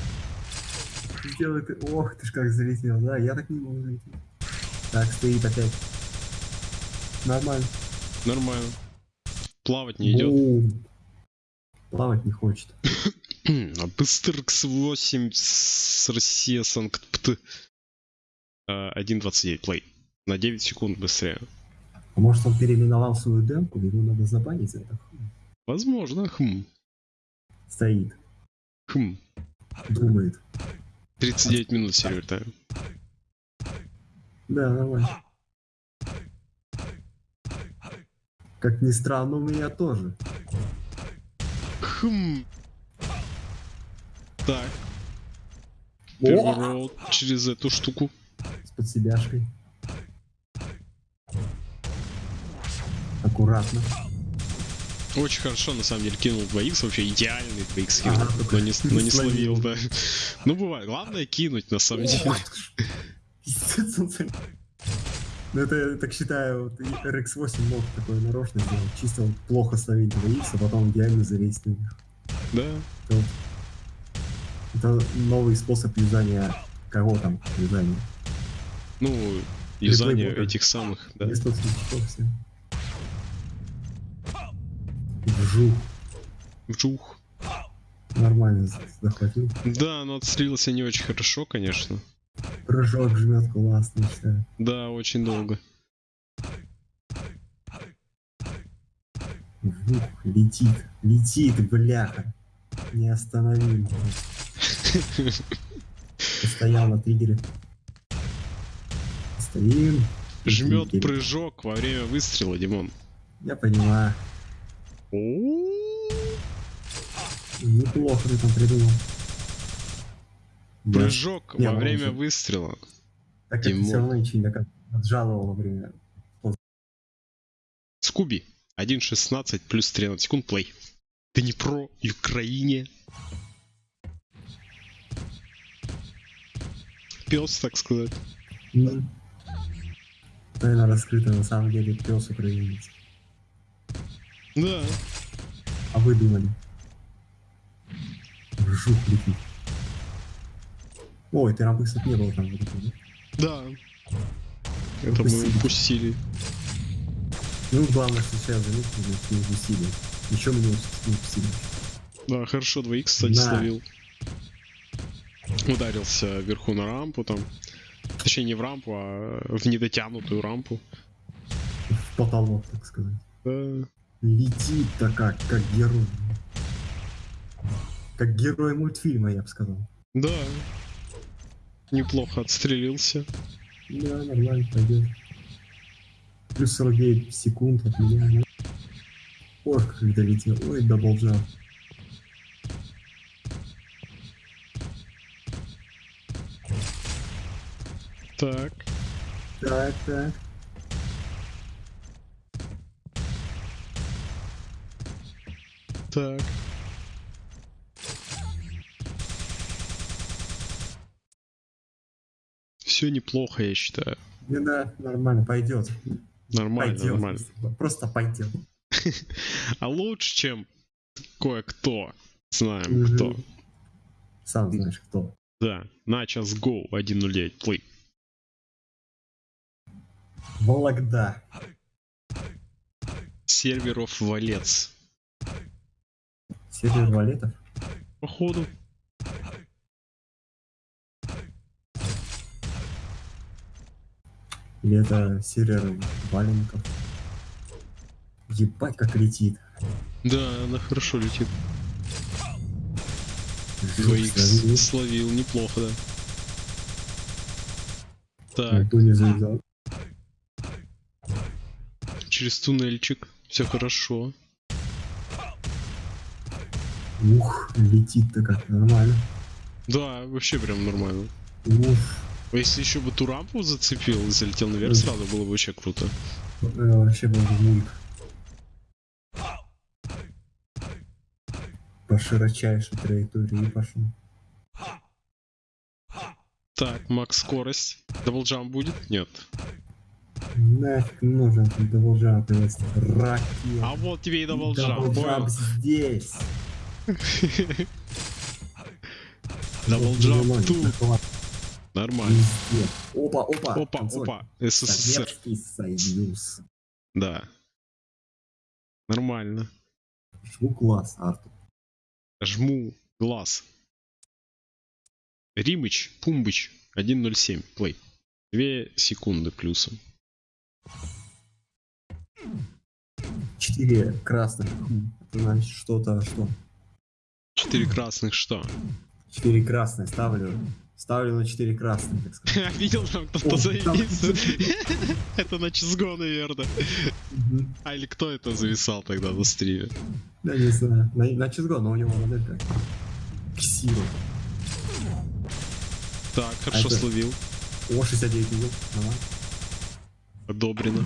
Speaker 2: Сделай ты. Ох, ты ж как залетел. Да, я так не могу залететь. Так, стоит опять. Нормально.
Speaker 1: Нормально. Плавать не идет.
Speaker 2: Бум. Плавать не хочет.
Speaker 1: А Быстркс 8 с Россия Санкт-Пт. Э, 1.29 плей. На 9 секунд быстрее.
Speaker 2: А может он переименовал свою демку, его надо забанить за это?
Speaker 1: Возможно, хм.
Speaker 2: Стоит,
Speaker 1: Хм.
Speaker 2: думает.
Speaker 1: 39 минут сервер тайм.
Speaker 2: Да, нормально. Как ни странно, у меня тоже.
Speaker 1: Хм. Так. Роут через эту штуку.
Speaker 2: С подсебяшкой. Аккуратно.
Speaker 1: Очень хорошо, на самом деле, кинул 2х, вообще идеальный 2х кинул, но не, но не
Speaker 2: словил.
Speaker 1: да. Ну, бывает. Главное кинуть, на самом деле.
Speaker 2: Ну это, я так считаю, вот и RX-8 мог такое нарочно сделать. Чисто вот плохо ставить 2 а потом идеально залезть на них.
Speaker 1: Да.
Speaker 2: Это, это новый способ юзания кого там юзания.
Speaker 1: Ну,
Speaker 2: Реплей-бота.
Speaker 1: этих самых, да.
Speaker 2: Без все. Вжух.
Speaker 1: Вжух.
Speaker 2: Нормально за- захватил.
Speaker 1: Да, но отстрелился не очень хорошо, конечно.
Speaker 2: Прыжок жмет классно, считаю.
Speaker 1: Да, очень долго.
Speaker 2: Вжух. Летит. Летит, бляха. Не остановим. Стоял на триггере. Стоим.
Speaker 1: Жмет прыжок во время выстрела, Димон.
Speaker 2: Я понимаю. Неплохо ты там придумал. Да.
Speaker 1: Прыжок во
Speaker 2: ну,
Speaker 1: время выстрела.
Speaker 2: Так ты
Speaker 1: Димон.
Speaker 2: все равно ничего не. Отжаловал во время.
Speaker 1: Скуби. 1.16 плюс 13 секунд плей. Ты не про Украине. Пес, так сказать.
Speaker 2: Ну, Тайна раскрыта, на самом деле пес украинец.
Speaker 1: Да.
Speaker 2: А вы думали? Жук летит. Ой, ты рампы, кстати, не было там. Да?
Speaker 1: Это мы
Speaker 2: Упустили. Ну, главное, что сейчас заметили, что не упустили. Еще мы не упустили.
Speaker 1: Да, хорошо, 2х, кстати,
Speaker 2: Да.
Speaker 1: словил. Ударился вверху на рампу там. Точнее, не в рампу, а в недотянутую рампу.
Speaker 2: В потолок, так сказать.
Speaker 1: Да.
Speaker 2: Летит-то как, как герой. Как герой мультфильма, я бы сказал.
Speaker 1: Да. Неплохо отстрелился.
Speaker 2: Да, нормально пойдет. Плюс 49 секунд от меня. Ой, как долетел. Ой, double jump.
Speaker 1: Так.
Speaker 2: Так, так.
Speaker 1: Так. Все неплохо, я считаю.
Speaker 2: Ну да, нормально, пойдет.
Speaker 1: Нормально,
Speaker 2: Пойдет.
Speaker 1: нормально.
Speaker 2: Просто пойдет.
Speaker 1: А лучше, чем кое-кто. Знаем
Speaker 2: Мгм.
Speaker 1: кто.
Speaker 2: Сам знаешь кто.
Speaker 1: Да. На час go 1.09 плей.
Speaker 2: Вологда.
Speaker 1: Серверов валец.
Speaker 2: Сервер валетов.
Speaker 1: Походу.
Speaker 2: Или это сервер валенков. Ебать, как летит.
Speaker 1: Да, она хорошо летит. 2х
Speaker 2: словил.
Speaker 1: словил, неплохо, да. Так,
Speaker 2: Никто не
Speaker 1: через туннельчик. Все хорошо.
Speaker 2: Ух, летит-то как нормально.
Speaker 1: Да, вообще прям нормально.
Speaker 2: Уф,
Speaker 1: А Если еще бы ту рампу зацепил и залетел наверх сразу, было бы вообще круто.
Speaker 2: э, вообще был бы мульт. По широчайшей траектории пошел.
Speaker 1: Так, макс скорость. Double jump будет? Нет.
Speaker 2: Нафиг нужен double jump, наконец-то. Ракет.
Speaker 1: А вот тебе и double
Speaker 2: jump, Double jump
Speaker 1: понял?
Speaker 2: здесь.
Speaker 1: Double jump
Speaker 2: Вот,
Speaker 1: тут. Нормально.
Speaker 2: Опа, опа.
Speaker 1: Опа, опа. СССР.
Speaker 2: Союз.
Speaker 1: Да. Нормально.
Speaker 2: Жму класс, Артур.
Speaker 1: Жму глаз. Римыч, Пумбыч, 1.07, плей. 2 секунды плюсом.
Speaker 2: Четыре красных. Это значит что-то, что?
Speaker 1: 4 красных что?
Speaker 2: Четыре красные ставлю. Ставлю на четыре красные, так сказать.
Speaker 1: Видел там кто-то завис? Это на чизго, наверное. А или кто это зависал тогда на стриме?
Speaker 2: Да, не знаю. На, чизго, но у него моделька. Ксиро.
Speaker 1: Так, хорошо
Speaker 2: это-
Speaker 1: словил.
Speaker 2: О, 69 угол. Ага.
Speaker 1: Одобрено.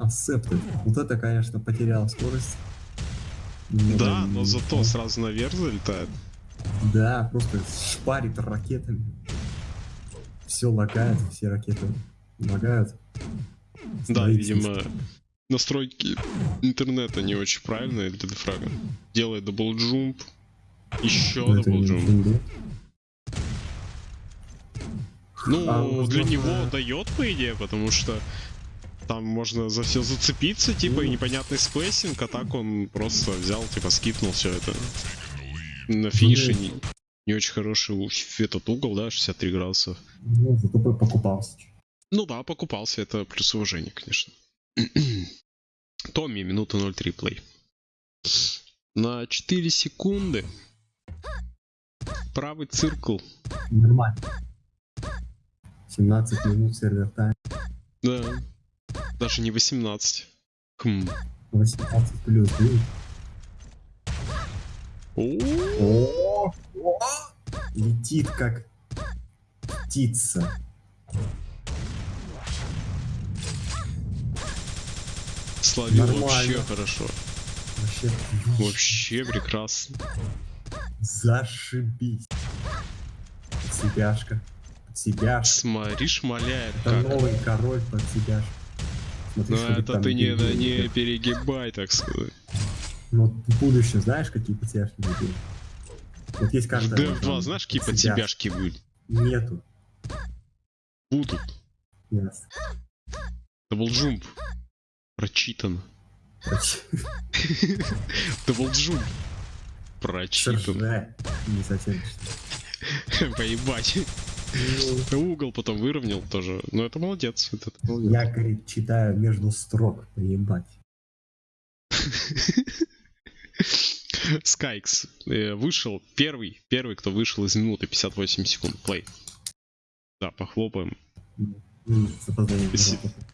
Speaker 2: Accepted. Вот это, конечно, потерял скорость. Немного
Speaker 1: Да, но зато сразу наверх залетает.
Speaker 2: Да, просто шпарит ракетами. Все лагает, все ракеты лагают.
Speaker 1: Да, видимо, настройки интернета не очень правильные для дефрага. Делает double jump. Еще
Speaker 2: Ну, это не-
Speaker 1: double jump.
Speaker 2: не игра.
Speaker 1: Ну,
Speaker 2: А,
Speaker 1: для него дает, по идее, потому что там можно за все зацепиться, типа, и
Speaker 2: Ну.
Speaker 1: непонятный spacing, а так он просто взял, типа, скипнул все это. На финише не, не очень хороший этот угол, да, 63 градуса.
Speaker 2: Ну, зато покупался.
Speaker 1: Ну да, покупался, это плюс уважение, конечно. Томми, минута 0.3 play. На 4 секунды. Правый циркл.
Speaker 2: Нормально. 17 минут сервер тайм.
Speaker 1: Да. Даже не 18. Хм.
Speaker 2: 18 плюс.
Speaker 1: О,
Speaker 2: Летит как птица.
Speaker 1: Словил
Speaker 2: Нормально.
Speaker 1: вообще хорошо.
Speaker 2: Вообще
Speaker 1: Вообще прекрасно.
Speaker 2: зашибись. Под себяшка. Под себяшка.
Speaker 1: Смотри, шмаляет
Speaker 2: Это
Speaker 1: как.
Speaker 2: новый король под себяшка.
Speaker 1: Ну это ты не,
Speaker 2: делает.
Speaker 1: не перегибай, так сказать.
Speaker 2: Ну, в будущем знаешь, какие под себяшки будут? Вот есть карта.
Speaker 1: 2
Speaker 2: там,
Speaker 1: знаешь, какие
Speaker 2: под себяшки?
Speaker 1: подсебяшки будут?
Speaker 2: Нету.
Speaker 1: Будут.
Speaker 2: Ясно.
Speaker 1: Даблджумп. Прочитано.
Speaker 2: Короче,
Speaker 1: Даблджумп. Прочитано.
Speaker 2: Срже. Не совсем.
Speaker 1: Поебать. Угол потом выровнял тоже. Ну это молодец. Это ты молодец.
Speaker 2: Я, говорит, читаю между строк, поебать.
Speaker 1: Скайкс э, вышел первый, первый, кто вышел из минуты 58 секунд. Плей. Да, похлопаем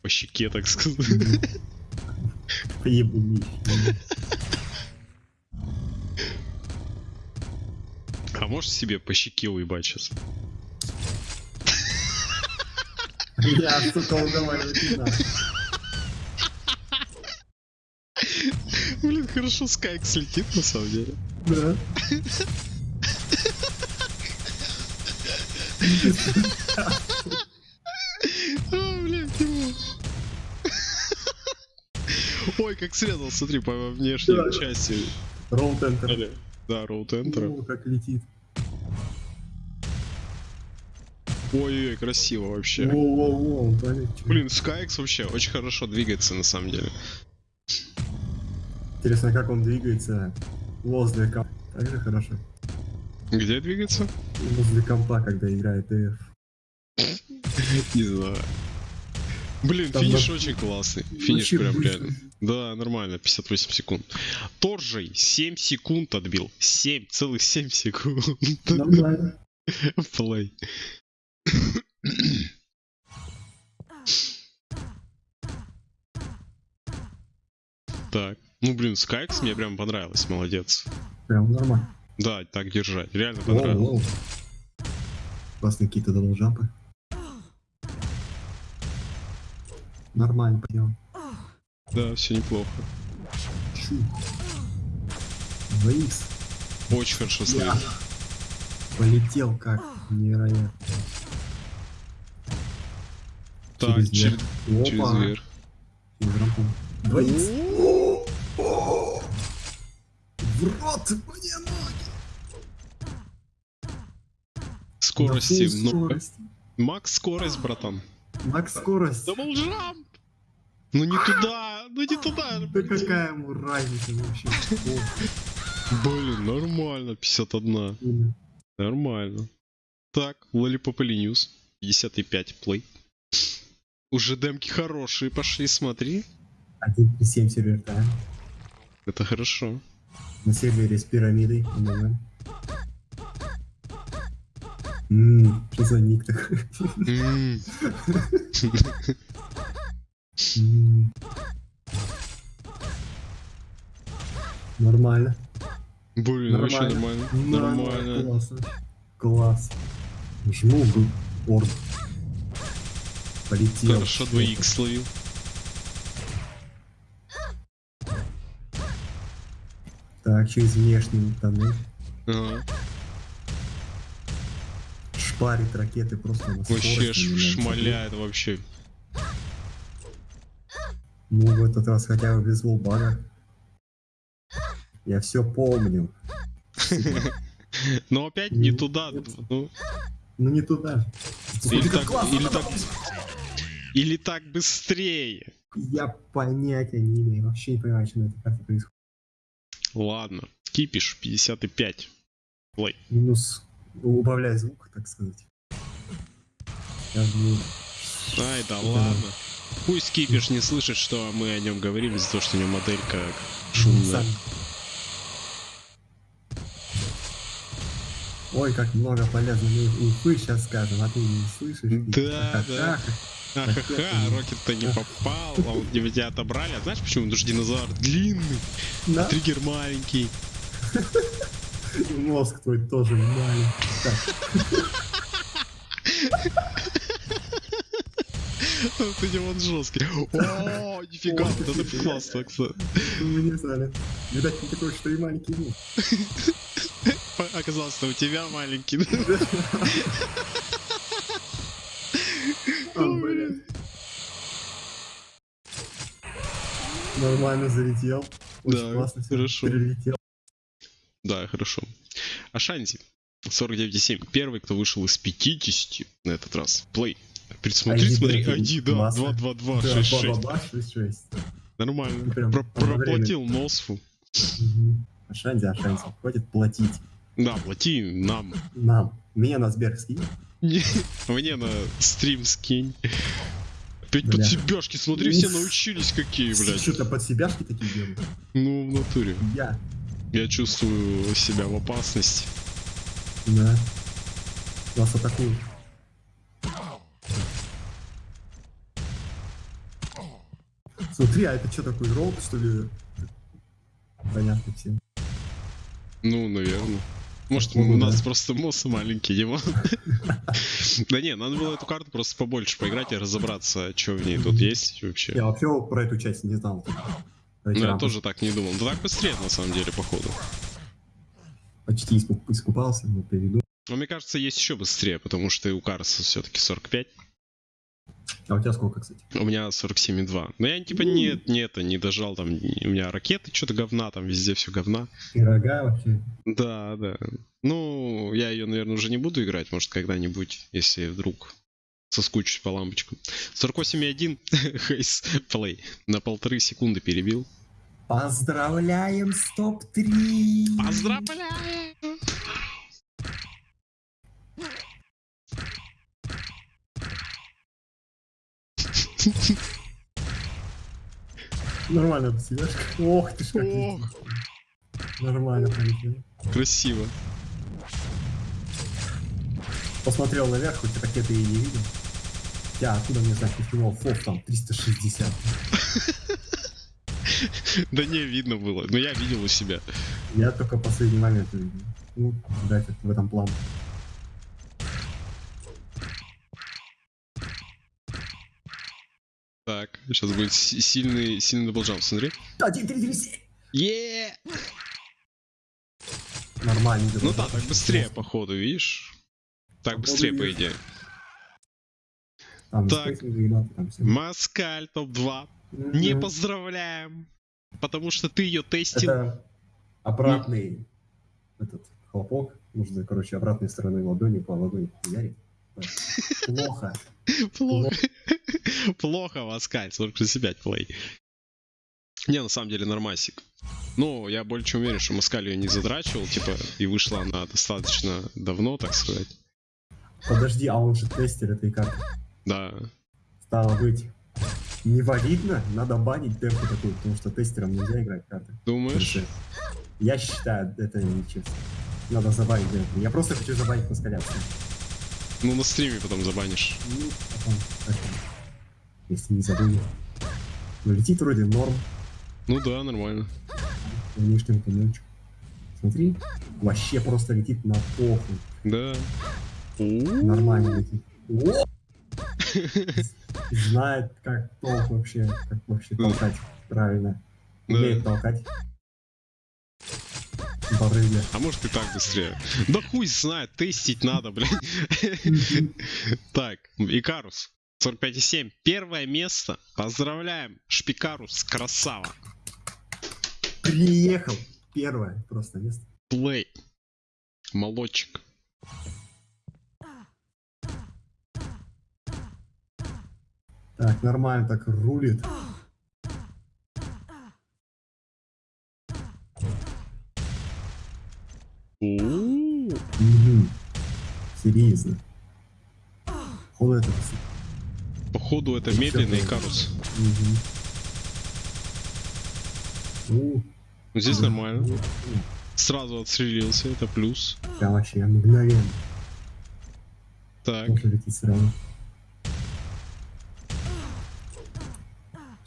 Speaker 1: по щеке, так сказать.
Speaker 2: Поебуни.
Speaker 1: А можешь себе по щеке уебать сейчас?
Speaker 2: Я, сука, уговаривать не надо.
Speaker 1: Блин, хорошо Скайкс летит на самом деле.
Speaker 2: Да.
Speaker 1: А. Ой, как срезал, смотри, по внешней части.
Speaker 2: Roll Enter.
Speaker 1: Да, роут Enter.
Speaker 2: Как летит.
Speaker 1: Ой-ой, красиво вообще.
Speaker 2: Воу-воу-воу.
Speaker 1: Блин, Скайкс вообще очень хорошо двигается на самом деле.
Speaker 2: Интересно, как он двигается возле компа. Так же хорошо.
Speaker 1: Где двигается?
Speaker 2: Возле компа, когда играет ДФ.
Speaker 1: Не знаю. Блин,
Speaker 2: Там
Speaker 1: финиш
Speaker 2: на-
Speaker 1: очень классный. Финиш
Speaker 2: Вообще
Speaker 1: прям
Speaker 2: быстро.
Speaker 1: реально. Да, нормально, 58 секунд. Торжей 7 секунд отбил. 7, целых 7 секунд.
Speaker 2: Нормально.
Speaker 1: Плей. Так. Ну, блин, Скайкс мне прям понравилось, молодец.
Speaker 2: Прям нормально.
Speaker 1: Да, так держать. Реально
Speaker 2: Воу,
Speaker 1: понравилось.
Speaker 2: воу. Классные какие-то даблджампы. Нормально понял.
Speaker 1: Да, все неплохо.
Speaker 2: Чу. 2х.
Speaker 1: Очень хорошо стоит.
Speaker 2: Полетел как невероятно.
Speaker 1: Так,
Speaker 2: через верх.
Speaker 1: через
Speaker 2: Опа.
Speaker 1: верх.
Speaker 2: Через. 2х. В рот мне ноги.
Speaker 1: Скорости
Speaker 2: full
Speaker 1: много.
Speaker 2: скорость.
Speaker 1: Макс скорость, братан.
Speaker 2: Макс скорость.
Speaker 1: Даблджамп! Ну не туда, ну не туда.
Speaker 2: Да какая ему разница вообще?
Speaker 1: Блин, нормально, 51.
Speaker 2: блин.
Speaker 1: Нормально. Так, Lollipop News. 55 плей. Уже демки хорошие пошли, смотри.
Speaker 2: 1.7 сервер тайм.
Speaker 1: Это хорошо.
Speaker 2: На сервере с пирамидой. МММ. Ммм, что за ник такой?
Speaker 1: М,
Speaker 2: М. Нормально.
Speaker 1: Блин, вообще нормально. Нормально.
Speaker 2: Классно. Класс. В орд. Полетел.
Speaker 1: Хорошо 2х словил.
Speaker 2: Так, через внешний тоннель.
Speaker 1: Ага.
Speaker 2: Шпарит ракеты просто на
Speaker 1: Вообще шмаляет вообще.
Speaker 2: Ну, в этот раз хотя бы без волбага. Я все помню.
Speaker 1: Но опять не
Speaker 2: Ну,
Speaker 1: туда. ну,
Speaker 2: Ну не туда.
Speaker 1: Или
Speaker 2: Смотри, как
Speaker 1: так- или так- быстрее.
Speaker 2: Я понятия не имею. Вообще не понимаю, что на этой карте происходит.
Speaker 1: Ладно. Кипиш 55. Плей.
Speaker 2: Минус убавляй звук, так сказать. Сейчас будет.
Speaker 1: Ай, да
Speaker 2: Да.
Speaker 1: ладно. Пусть Кипиш не слышит, что мы о нем говорим, из-за того, что у него моделька шумная.
Speaker 2: Сам. Ой, как много полезной инфы сейчас скажем, а ты не слышишь.
Speaker 1: Да, да.
Speaker 2: Ха-ха-ха,
Speaker 1: Рокет-то не попал, а вот тебя отобрали. А знаешь почему? Потому что динозавр длинный,
Speaker 2: Да,
Speaker 1: триггер маленький.
Speaker 2: и мозг твой тоже маленький. Так,
Speaker 1: Вот у него он жесткий. О, нифига, вот это классно, кстати.
Speaker 2: мы не знали. Видать, не такой, что и маленький мозг.
Speaker 1: Оказалось, что у тебя маленький.
Speaker 2: А, блядь. Нормально залетел. Очень
Speaker 1: Да,
Speaker 2: классно
Speaker 1: хорошо.
Speaker 2: Прилетел.
Speaker 1: Да, хорошо. Ашанти. 49,7. Первый, кто вышел из 50 на этот раз. Плей. Смотри,
Speaker 2: ID,
Speaker 1: смотри, ID, да,
Speaker 2: классно.
Speaker 1: 2, 2, 2,
Speaker 2: Да,
Speaker 1: 6, 6.
Speaker 2: ба-ба-ба, 6-6.
Speaker 1: Нормально.
Speaker 2: Прям
Speaker 1: Про-. Проплатил Носфу.
Speaker 2: Мгм. Ашанти, Ашанти. Хватит платить.
Speaker 1: Да, плати нам.
Speaker 2: Нам. Мне на Сбер скинь.
Speaker 1: Не, Мне на стрим скинь. Опять под себяшки, смотри, все научились какие, блядь.
Speaker 2: Что-то под себяшки такие делают.
Speaker 1: Ну, в натуре.
Speaker 2: Я.
Speaker 1: Я чувствую себя в опасности.
Speaker 2: Да. Нас атакуют. Смотри, а это что такой ролл, что ли? Понятно всем.
Speaker 1: Ну, наверное. Может, у нас просто мозг маленький, Дима. Да не, надо было эту карту просто побольше поиграть и разобраться, что в ней тут есть вообще.
Speaker 2: Я вообще про эту часть не знал.
Speaker 1: Ну, я тоже так не думал. Да так быстрее, на самом деле, походу.
Speaker 2: Почти искуп- искупался, но перейду.
Speaker 1: Но мне кажется, есть еще быстрее, потому что у Карса все-таки 45,
Speaker 2: А у тебя сколько, кстати?
Speaker 1: у меня 47,2. Но я типа нет, нет, не дожал там, у меня ракеты, что-то говна, там везде все говна.
Speaker 2: Пирога вообще.
Speaker 1: Да, да. Ну, я ее, наверное, уже не буду играть, может, когда-нибудь, если вдруг соскучусь по лампочкам. 48,1 Хейс плей. На полторы секунды перебил.
Speaker 2: Поздравляем с топ-3!
Speaker 1: Поздравляю!
Speaker 2: Нормально посидишь. Ох ты ж как. Нормально полетел.
Speaker 1: Красиво.
Speaker 2: Посмотрел наверх, хоть ракеты и не видел. Я откуда мне знать, почему фоф там 360.
Speaker 1: Да не, видно было. Но я видел у себя.
Speaker 2: Я только последний момент увидел. Ну, да, это в этом план.
Speaker 1: Так, сейчас будет си- сильный, сильный double jump, смотри.
Speaker 2: Один, три, три, семь.
Speaker 1: е
Speaker 2: Нормально.
Speaker 1: Ну да, так быстрее, походу, видишь? Так быстрее, по идее. Так. Маскаль топ-2. Не поздравляем. Потому что ты ее тестил.
Speaker 2: Это обратный этот хлопок. Нужно, короче, обратной стороной ладони по ладони ярить. Плохо.
Speaker 1: Плохо. Плохо, Маскаль, 45 плей. Не, на самом деле нормасик. Ну, я больше чем уверен, что Москаль ее не задрачивал, типа, и вышла она достаточно давно, так сказать.
Speaker 2: Подожди, а он же тестер этой карты.
Speaker 1: Да.
Speaker 2: Стало быть, невалидно, надо банить демку такую, потому что тестером нельзя играть карты.
Speaker 1: Думаешь?
Speaker 2: Я считаю, это нечестно. Надо забанить демку. Я просто хочу забанить Москаля.
Speaker 1: Ну, на стриме потом забанишь.
Speaker 2: Ну, потом, если не забыли. Но летит вроде норм,
Speaker 1: Ну да, нормально.
Speaker 2: внешним туннельчик. Смотри, вообще просто летит на похуй.
Speaker 1: Да.
Speaker 2: Нормально летит. О! Знает, как толк вообще, как вообще толкать правильно. Умеет толкать. Барыга.
Speaker 1: А может и так быстрее. Да хуй знает, тестить надо, блядь. Так, Икарус. 45,7. Первое место. Поздравляем. Шпикарус, красава.
Speaker 2: Приехал. Первое просто место.
Speaker 1: Плей. Молодчик.
Speaker 2: Так, нормально так рулит.
Speaker 1: У-у-у.
Speaker 2: Мгм. Серьезно. Он это...
Speaker 1: Походу это медленный Икарус.
Speaker 2: Мгм. У,
Speaker 1: Ну, Здесь
Speaker 2: да.
Speaker 1: нормально. Сразу отстрелился, это плюс.
Speaker 2: Прям вообще мгновенно.
Speaker 1: Так,
Speaker 2: Можно лететь сразу.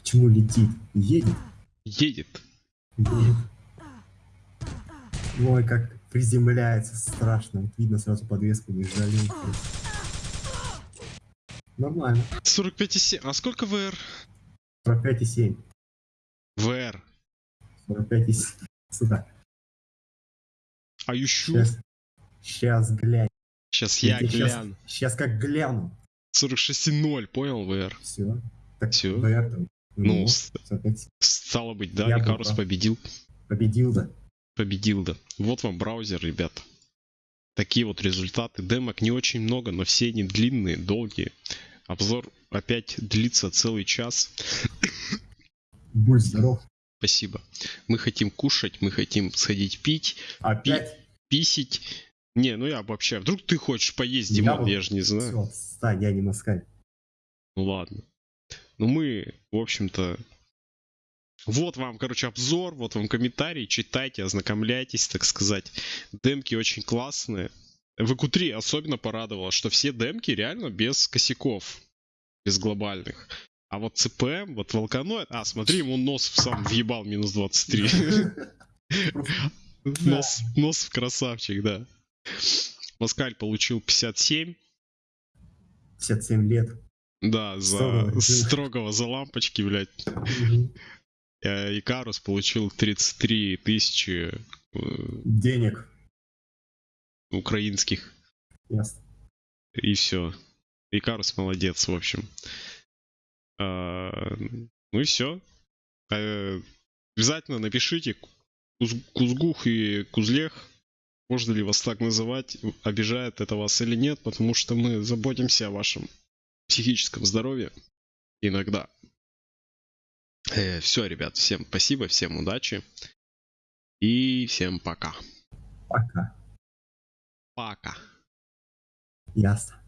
Speaker 2: Почему летит? Едет?
Speaker 1: едет.
Speaker 2: Едет. Ой, как приземляется страшно. Вот видно сразу подвеску не жалеет. Нормально.
Speaker 1: 45,7. А сколько ВР?
Speaker 2: 45,7.
Speaker 1: ВР.
Speaker 2: 45,7. Сюда.
Speaker 1: А ющу?
Speaker 2: Сейчас. Сейчас глянь.
Speaker 1: Сейчас я гляну.
Speaker 2: Сейчас как гляну.
Speaker 1: 46,0 понял, ВР?
Speaker 2: Все. Так
Speaker 1: Всё.
Speaker 2: VR там.
Speaker 1: Ну,
Speaker 2: Ну, 45.
Speaker 1: стало быть, да,
Speaker 2: Я
Speaker 1: Икарус победил.
Speaker 2: Победил, да.
Speaker 1: Победил, да. Вот вам браузер, ребят. Такие вот результаты. Демок не очень много, но все они длинные, долгие. Обзор опять длится целый час.
Speaker 2: Будь здоров.
Speaker 1: Спасибо. Мы хотим кушать, мы хотим сходить пить,
Speaker 2: Опять.
Speaker 1: писить. Не, ну я обобщаю. Вдруг ты хочешь поесть,
Speaker 2: Я
Speaker 1: Димон?
Speaker 2: вот-
Speaker 1: Я же не знаю.
Speaker 2: Все, стань, я не москаль.
Speaker 1: Ну ладно. Ну мы, в общем-то... Вот вам, короче, обзор, вот вам комментарий, читайте, ознакомляйтесь, так сказать. Демки очень классные. В EQ3 особенно порадовало, что все демки реально без косяков, без глобальных. А вот CPM, вот Волканоид... А, смотри, ему нос в сам въебал минус 23.
Speaker 2: Просто
Speaker 1: Нос, нос в красавчик, да. Москаль получил 57.
Speaker 2: 57 лет.
Speaker 1: Да, за
Speaker 2: Строгого.
Speaker 1: строгого за лампочки, блядь. Э, Икарус получил 33 тысячи э,
Speaker 2: Денег.
Speaker 1: украинских.
Speaker 2: Ясно.
Speaker 1: И все. Икарус молодец, в общем. А, ну и все. обязательно напишите Куз- Кузгух и Кузлех. Можно ли вас так называть? Обижает это вас или нет? Потому что мы заботимся о вашем психическом здоровье. Иногда. Все, ребят, всем спасибо, всем удачи. И всем пока.
Speaker 2: Пока.
Speaker 1: Пока.
Speaker 2: Ясно.